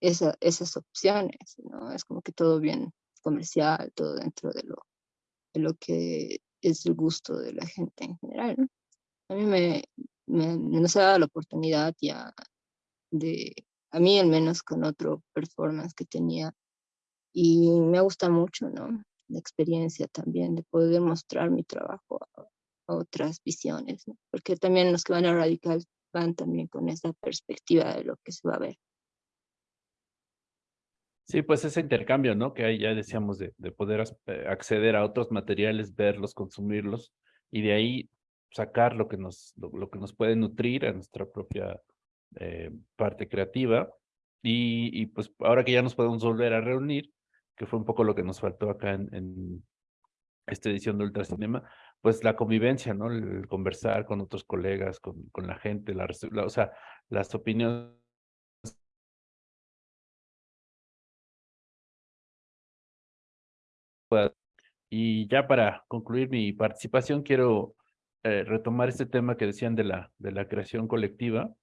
esa, esas opciones, ¿no? Es como que todo bien comercial, todo dentro de lo, de lo que es el gusto de la gente en general, ¿no? A mí me, me, nos ha dado la oportunidad ya de, a mí al menos con otro performance que tenía, y me gusta mucho, ¿no? La experiencia también de poder mostrar mi trabajo a, otras visiones, ¿no? Porque también los que van a Radical van también con esa perspectiva de lo que se va a ver. Sí, pues ese intercambio, ¿no? Que ahí ya decíamos de, de poder eh, acceder a otros materiales, verlos, consumirlos, y de ahí sacar lo que nos, lo, que nos puede nutrir a nuestra propia eh, parte creativa. Y, y, pues ahora que ya nos podemos volver a reunir, que fue un poco lo que nos faltó acá en, en esta edición de Ultracinema, pues la convivencia, ¿no? El, conversar con otros colegas, con, con la gente, la, o sea, las opiniones Y ya para concluir mi participación, quiero eh, retomar este tema que decían de la, de la creación colectiva,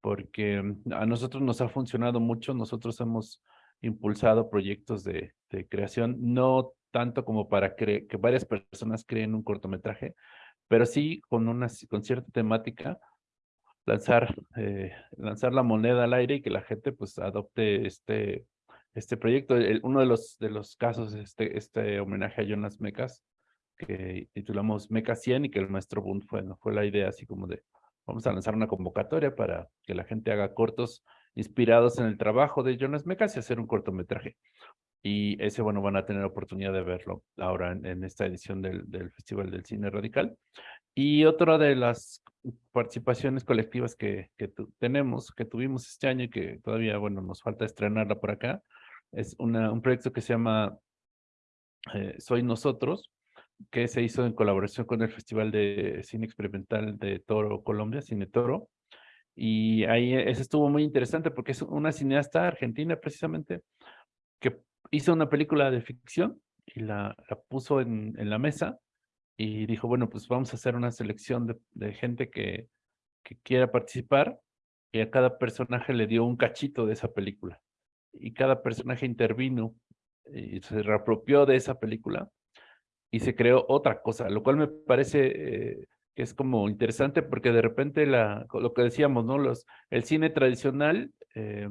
porque mm, a nosotros nos ha funcionado mucho, nosotros hemos impulsado proyectos de, de creación, no tanto como para que varias personas creen un cortometraje, pero sí con, una, con cierta temática, lanzar, eh, lanzar la moneda al aire y que la gente pues adopte este, este proyecto. uno de los, de los casos es este, este homenaje a Jonas Mecas, que titulamos Meca 100 y que el maestro Bund fue, fue la idea así como de vamos a lanzar una convocatoria para que la gente haga cortos inspirados en el trabajo de Jonas Mecas y hacer un cortometraje. Y ese, bueno, van a tener oportunidad de verlo ahora en, esta edición del, del, Festival del Cine Radical. Y otra de las participaciones colectivas que, que tenemos, que tuvimos este año y que todavía, bueno, nos falta estrenarla por acá, es una, un proyecto que se llama eh, Soy Nosotros, que se hizo en colaboración con el Festival de Cine Experimental de Toro, Colombia, Cine Toro. Y ahí eso estuvo muy interesante porque es una cineasta argentina precisamente que hizo una película de ficción y la, puso en, la mesa y dijo, bueno, pues vamos a hacer una selección de, de gente que, que quiera participar y a cada personaje le dio un cachito de esa película y cada personaje intervino y se reapropió de esa película y se creó otra cosa, lo cual me parece eh, que es como interesante porque de repente la, lo que decíamos, ¿no? Los, el cine tradicional eh,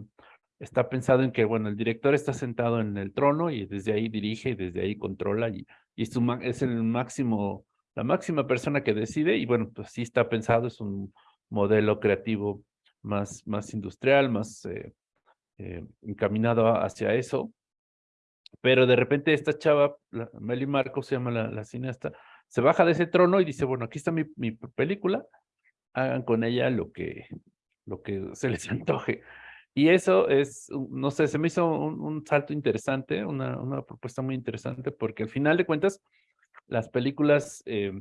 está pensado en que, bueno, el director está sentado en el trono y desde ahí dirige y desde ahí controla y, es, el máximo, la máxima persona que decide y bueno, pues sí está pensado, es un modelo creativo más, más industrial, más eh, eh, encaminado hacia eso. Pero de repente esta chava, Meli Marcos se llama la, cineasta, se baja de ese trono y dice, bueno, aquí está mi, mi película, hagan con ella lo que, lo que se les antoje. Y eso es, no sé, se me hizo un, salto interesante, una, propuesta muy interesante, porque al final de cuentas, las películas eh,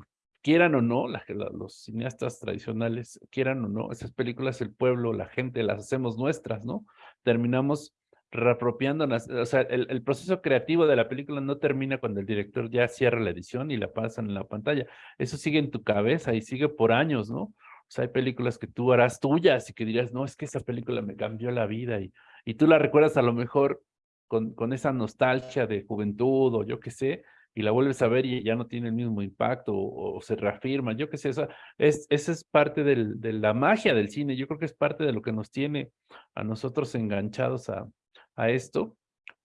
quieran o no, los cineastas tradicionales, quieran o no, esas películas, el pueblo, la gente, las hacemos nuestras, ¿no? Terminamos reapropiándonos, o sea, el, proceso creativo de la película no termina cuando el director ya cierra la edición y la pasan en la pantalla. Eso sigue en tu cabeza y sigue por años, ¿no? O hay películas que tú harás tuyas y que dirás, no, es que esa película me cambió la vida y, y tú la recuerdas a lo mejor con, con esa nostalgia de juventud o yo qué sé, y la vuelves a ver y ya no tiene el mismo impacto o, se reafirma, yo qué sé, esa es, esa es parte de la magia del cine, yo creo que es parte de lo que nos tiene a nosotros enganchados a, a esto,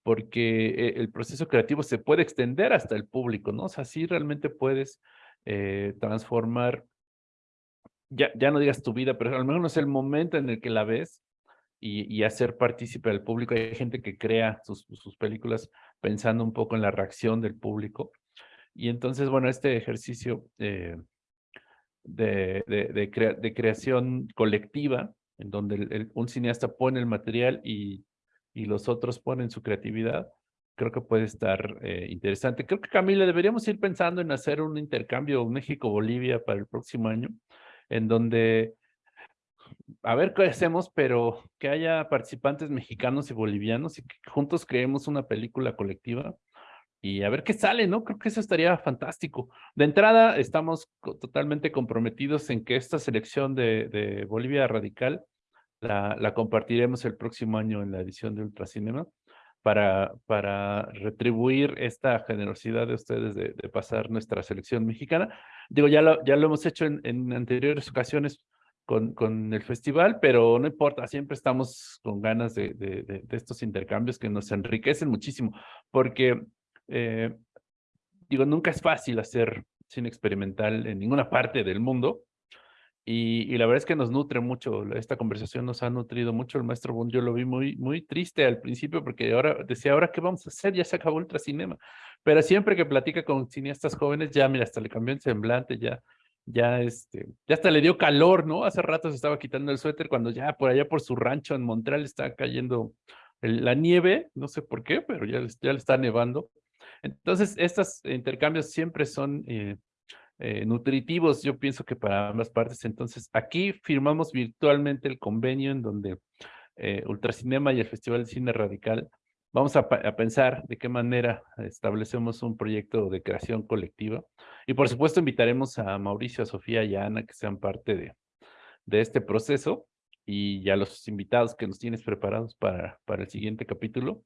porque eh, el proceso creativo se puede extender hasta el público, ¿no? O sea, sí realmente puedes eh, transformar, ya, ya no digas tu vida, pero al menos el momento en el que la ves y, hacer partícipe al público. Hay gente que crea sus, sus películas pensando un poco en la reacción del público. Y entonces, bueno, este ejercicio eh, de, de, creación colectiva, en donde un cineasta pone el material y, y los otros ponen su creatividad, creo que puede estar eh, interesante. Creo que Camila, deberíamos ir pensando en hacer un intercambio México-Bolivia para el próximo año, en donde a ver qué hacemos, pero que haya participantes mexicanos y bolivianos y que juntos creemos una película colectiva y a ver qué sale, ¿no? Creo que eso estaría fantástico. De entrada, estamos totalmente comprometidos en que esta selección de, Bolivia Radical la, la compartiremos el próximo año en la edición de Ultracinema para, para retribuir esta generosidad de ustedes de, pasar nuestra selección mexicana. Digo, ya lo, ya lo hemos hecho en, anteriores ocasiones con, con, el festival, pero no importa, siempre estamos con ganas de, de, de estos intercambios que nos enriquecen muchísimo, porque, eh, digo, nunca es fácil hacer cine experimental en ninguna parte del mundo, y, y, la verdad es que nos nutre mucho, esta conversación nos ha nutrido mucho. El maestro Bond, yo lo vi muy, muy triste al principio porque ahora decía, ¿ahora qué vamos a hacer? Ya se acabó Ultracinema. Pero siempre que platica con cineastas jóvenes, ya mira, hasta le cambió el semblante, ya, ya, este, ya hasta le dio calor, ¿no? Hace rato se estaba quitando el suéter cuando ya por allá por su rancho en Montreal está cayendo el, la nieve, no sé por qué, pero ya, ya le está nevando. Entonces, estos intercambios siempre son... Eh, eh, nutritivos, yo pienso que para ambas partes. Entonces, aquí firmamos virtualmente el convenio en donde eh, Ultracinema y el Festival de Cine Radical vamos a, a, pensar de qué manera establecemos un proyecto de creación colectiva. Y por supuesto invitaremos a Mauricio, a Sofía y a Ana que sean parte de, de este proceso y ya los invitados que nos tienes preparados para, para el siguiente capítulo.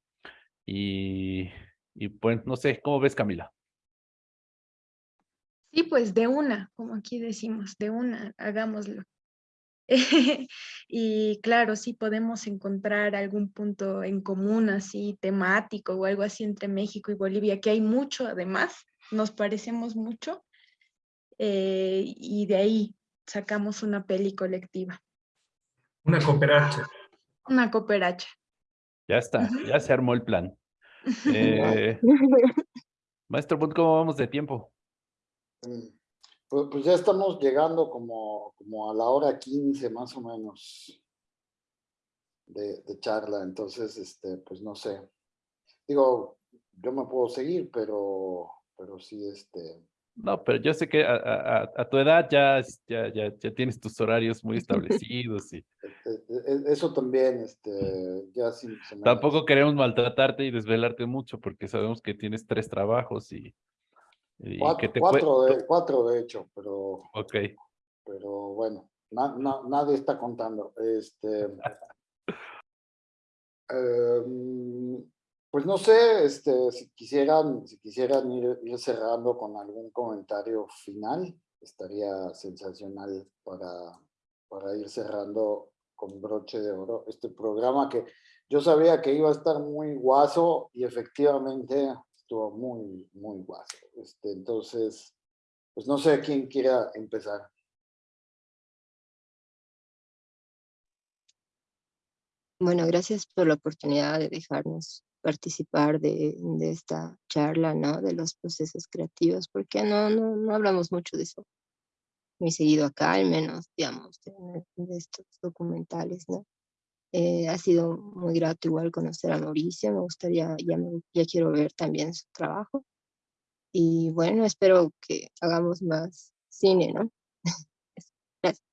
Y, y pues, no sé, ¿cómo ves Camila? Sí, pues de una, como aquí decimos, de una, hagámoslo. y claro, sí podemos encontrar algún punto en común así temático o algo así entre México y Bolivia, que hay mucho además, nos parecemos mucho, eh, y de ahí sacamos una peli colectiva. Una cooperacha. Una cooperacha. Ya está, ya se armó el plan. Eh, maestro, ¿cómo vamos de tiempo? Pues, pues, ya estamos llegando como, como a la hora 15 más o menos de, de, charla, entonces, este, pues no sé. Digo, yo me puedo seguir, pero, pero sí, este... No, pero yo sé que a, a, a tu edad ya, ya, ya, ya, tienes tus horarios muy establecidos. Y... E, e, e, eso también, este, ya sí. Tampoco queremos maltratarte y desvelarte mucho porque sabemos que tienes tres trabajos y Cuatro, cuatro, de, cuatro, de, hecho, pero... Ok. Pero bueno, na, na, nadie está contando. Este, eh, pues no sé, este, si quisieran, si quisieran ir, ir, cerrando con algún comentario final, estaría sensacional para, para ir cerrando con broche de oro este programa que yo sabía que iba a estar muy guaso y efectivamente estuvo muy, muy guaso. Este, entonces, pues no sé quién quiera empezar. Bueno, gracias por la oportunidad de dejarnos participar de, esta charla, ¿no? De los procesos creativos, porque no, no, no hablamos mucho de eso muy seguido acá, al menos, digamos, de estos documentales, ¿no? Eh, ha sido muy grato igual conocer a Mauricio, me gustaría, ya, me, ya quiero ver también su trabajo. Y bueno, espero que hagamos más cine, ¿no? Gracias.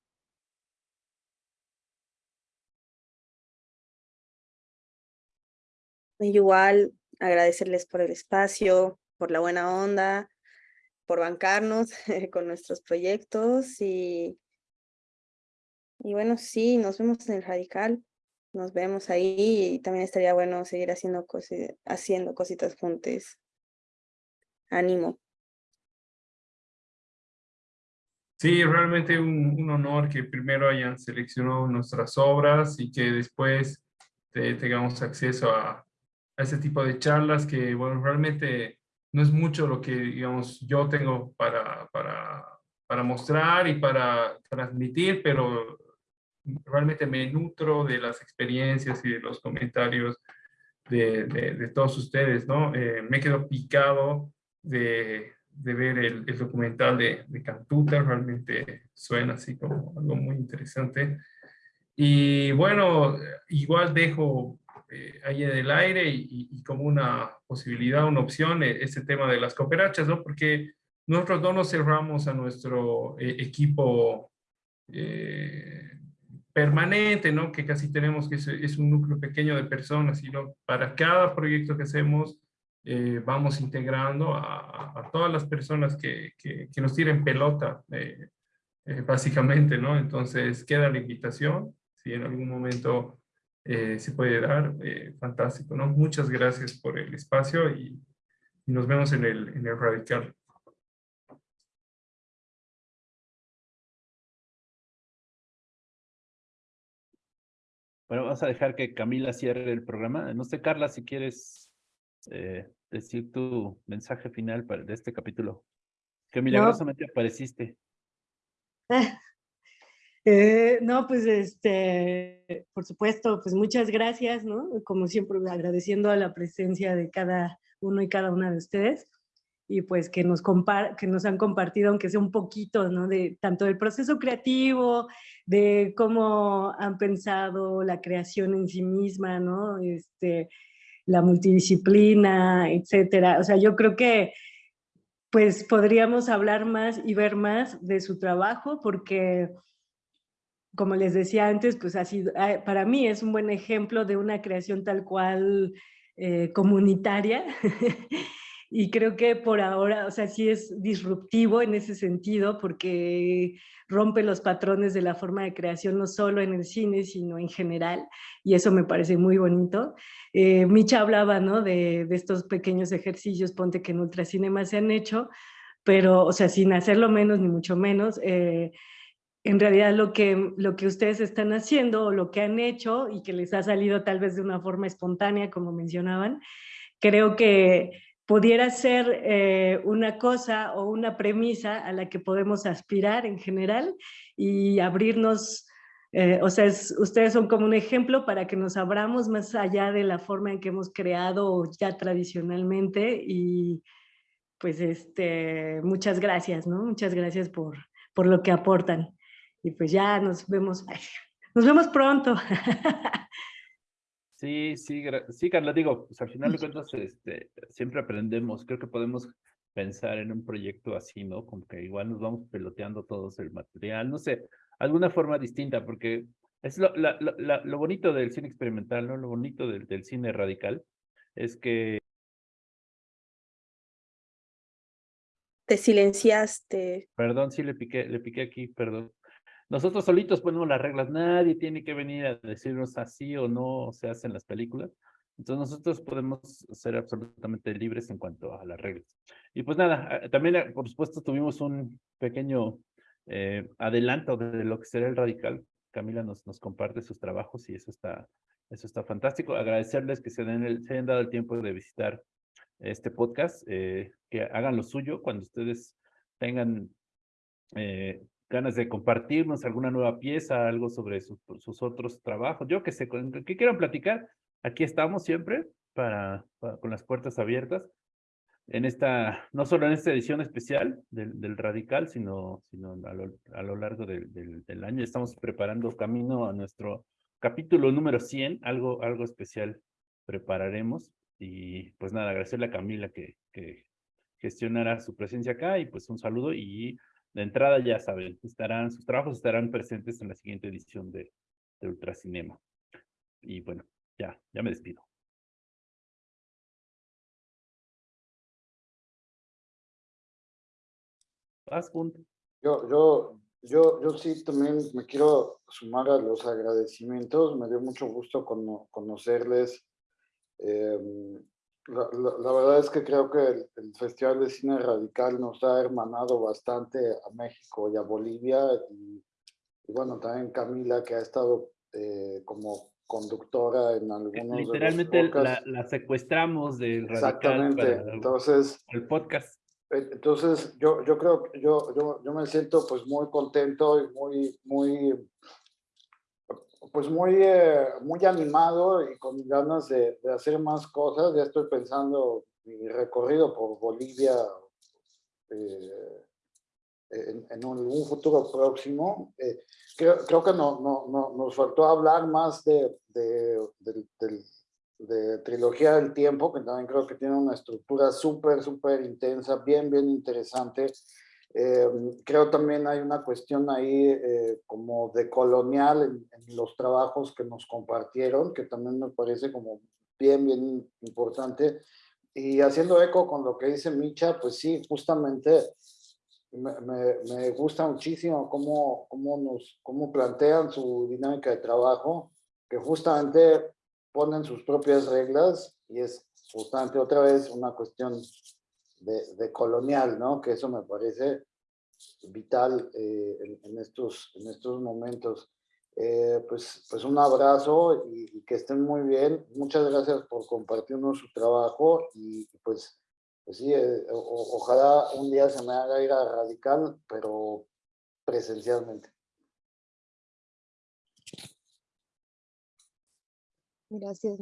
Igual agradecerles por el espacio, por la buena onda, por bancarnos con nuestros proyectos y, y bueno, sí, nos vemos en el Radical nos vemos ahí y también estaría bueno seguir haciendo, cosi haciendo cositas juntos. Ánimo. Sí, realmente un, un, honor que primero hayan seleccionado nuestras obras y que después te, tengamos acceso a, a ese tipo de charlas que, bueno, realmente no es mucho lo que, digamos, yo tengo para, para, para mostrar y para transmitir, pero realmente me nutro de las experiencias y de los comentarios de, de, todos ustedes, ¿no? Eh, me quedo picado de, de ver el, documental de, de Cantuta, realmente suena así como algo muy interesante. Y bueno, igual dejo eh, ahí en el aire y, como una posibilidad, una opción, eh, este tema de las cooperachas, ¿no? Porque nosotros no nos cerramos a nuestro equipo permanente, ¿no? Que casi tenemos que es, un núcleo pequeño de personas, y para cada proyecto que hacemos eh, vamos integrando a, todas las personas que, que, nos tiren pelota, eh, eh, básicamente, ¿no? Entonces queda la invitación, si en algún momento se puede dar, fantástico, ¿no? Muchas gracias por el espacio y, y nos vemos en el, en el Radical. Bueno, vamos a dejar que Camila cierre el programa. No sé, Carla, si quieres eh, decir tu mensaje final para, de este capítulo. Que milagrosamente apareciste. Eh, no, pues este, por supuesto, pues muchas gracias, ¿no? Como siempre, agradeciendo a la presencia de cada uno y cada una de ustedes y pues que nos, que nos han compartido, aunque sea un poquito, ¿no? De tanto del proceso creativo, de cómo han pensado la creación en sí misma, ¿no? Este, la multidisciplina, etcétera. O sea, yo creo que pues podríamos hablar más y ver más de su trabajo porque como les decía antes, pues ha sido, ah, para mí es un buen ejemplo de una creación tal cual eh, comunitaria y creo que por ahora, o sea, sí es disruptivo en ese sentido porque rompe los patrones de la forma de creación no solo en el cine, sino en general y eso me parece muy bonito. Eh, Micha hablaba, ¿no? De, de estos pequeños ejercicios, ponte que en Ultracinema se han hecho, pero, o sea, sin hacerlo menos ni mucho menos, eh, en realidad lo que, lo que ustedes están haciendo o lo que han hecho y que les ha salido tal vez de una forma espontánea, como mencionaban, creo que pudiera ser eh, una cosa o una premisa a la que podemos aspirar en general y abrirnos, eh, o sea, ustedes son como un ejemplo para que nos abramos más allá de la forma en que hemos creado ya tradicionalmente y pues este, muchas gracias, ¿no? Muchas gracias por, por lo que aportan y pues ya nos vemos, nos vemos pronto. Sí, sí, sí, Carla, digo, pues al final de cuentas este, siempre aprendemos, creo que podemos pensar en un proyecto así, ¿no? Como que igual nos vamos peloteando todos el material, no sé, alguna forma distinta, porque es lo, lo bonito del cine experimental, ¿no? Lo bonito del, del cine radical es que te silenciaste. Perdón, sí le piqué, le piqué aquí, perdón. Nosotros solitos ponemos las reglas, nadie tiene que venir a decirnos así o no se hacen las películas. Entonces nosotros podemos ser absolutamente libres en cuanto a las reglas. Y pues nada, ah, también ah, por supuesto tuvimos un pequeño eh, adelanto de lo que será el radical. Camila nos, nos comparte sus trabajos y eso está, eso está fantástico. Agradecerles que se, den el, se hayan dado el tiempo de visitar este podcast, eh, que hagan lo suyo cuando ustedes tengan eh, ganas de compartirnos alguna nueva pieza, algo sobre sus, otros trabajos, yo que sé, que quieran platicar, aquí estamos siempre para, con las puertas abiertas. En esta, no solo en esta edición especial del, del Radical, sino, sino a, lo, a lo largo del, del, año. Estamos preparando camino a nuestro capítulo número 100, algo, algo especial prepararemos. Y pues nada, agradecerle a Camila que, que gestionara su presencia acá y pues un saludo y de entrada ya saben, estarán, sus trabajos estarán presentes en la siguiente edición de, Ultracinema. Y bueno, ya, ya me despido. Vas, punto. Yo, yo, yo, yo sí también me quiero sumar a los agradecimientos. Me dio mucho gusto conocerles. Eh, la, verdad es que creo que el, Festival de Cine Radical nos ha hermanado bastante a México y a Bolivia. Y, bueno, también Camila, que ha estado eh, como conductora en algunos Literalmente de la, la, secuestramos del Radical Exactamente. entonces, el podcast. Eh, entonces, yo, yo creo que yo, yo, yo me siento pues muy contento y muy, muy pues muy, eh, muy animado y con ganas de, hacer más cosas. Ya estoy pensando mi recorrido por Bolivia eh, en, un, futuro próximo. Eh, creo, creo, que no, no, no, nos faltó hablar más de, de, de, Trilogía del Tiempo, que también creo que tiene una estructura súper, súper intensa, bien, bien interesante. Eh, creo también hay una cuestión ahí eh, como de colonial en, los trabajos que nos compartieron, que también me parece como bien, bien importante. Y haciendo eco con lo que dice Micha, pues sí, justamente me, gusta muchísimo cómo, cómo, nos, cómo plantean su dinámica de trabajo, que justamente ponen sus propias reglas y es justamente otra vez una cuestión de, colonial, ¿no? Que eso me parece vital eh, en, estos, en estos momentos. Eh, pues, pues un abrazo y, que estén muy bien. Muchas gracias por compartirnos su trabajo y pues, pues sí, eh, ojalá un día se me haga ir a Radical, pero presencialmente. Gracias,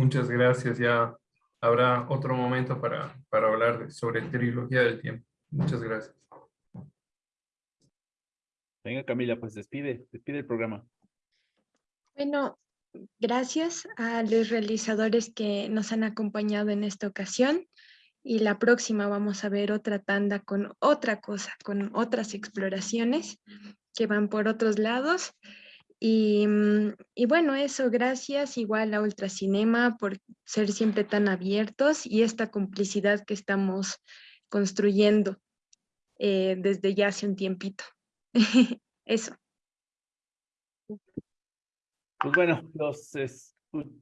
Muchas gracias. Ya habrá otro momento para, para hablar sobre trilogía del tiempo. Muchas gracias. Venga, Camila, pues despide, despide el programa. Bueno, gracias a los realizadores que nos han acompañado en esta ocasión y la próxima vamos a ver otra tanda con otra cosa, con otras exploraciones que van por otros lados. Y, mm, y, bueno, eso, gracias igual a Ultracinema por ser siempre tan abiertos y esta complicidad que estamos construyendo eh, desde ya hace un tiempito. eso. Pues bueno, los,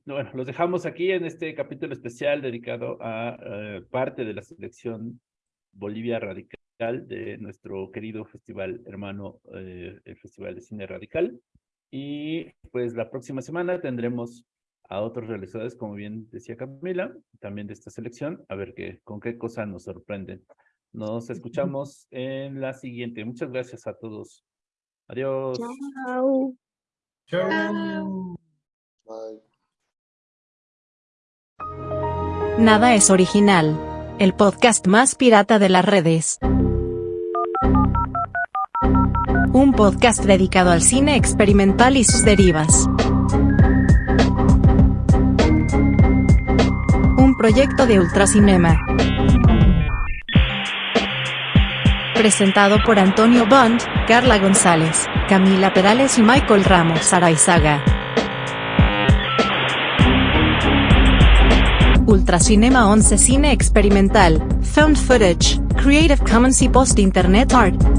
bueno, los dejamos aquí en este capítulo especial dedicado a eh, parte de la selección Bolivia Radical de nuestro querido festival hermano, eh, el Festival de Cine Radical. Y pues la próxima semana tendremos a otros realizadores, como bien decía Camila, también de esta selección, a ver qué, con qué cosa nos sorprenden. Nos escuchamos en la siguiente. Muchas gracias a todos. Adiós. Chao. Chao. Nada es original. El podcast más pirata de las redes. Un podcast dedicado al cine experimental y sus derivas. Un proyecto de Ultracinema. Presentado por Antonio Bond, Carla González, Camila Perales y Michael Ramos Araizaga. Ultracinema 11 Cine Experimental, Found Footage, Creative Commons y Post Internet Art.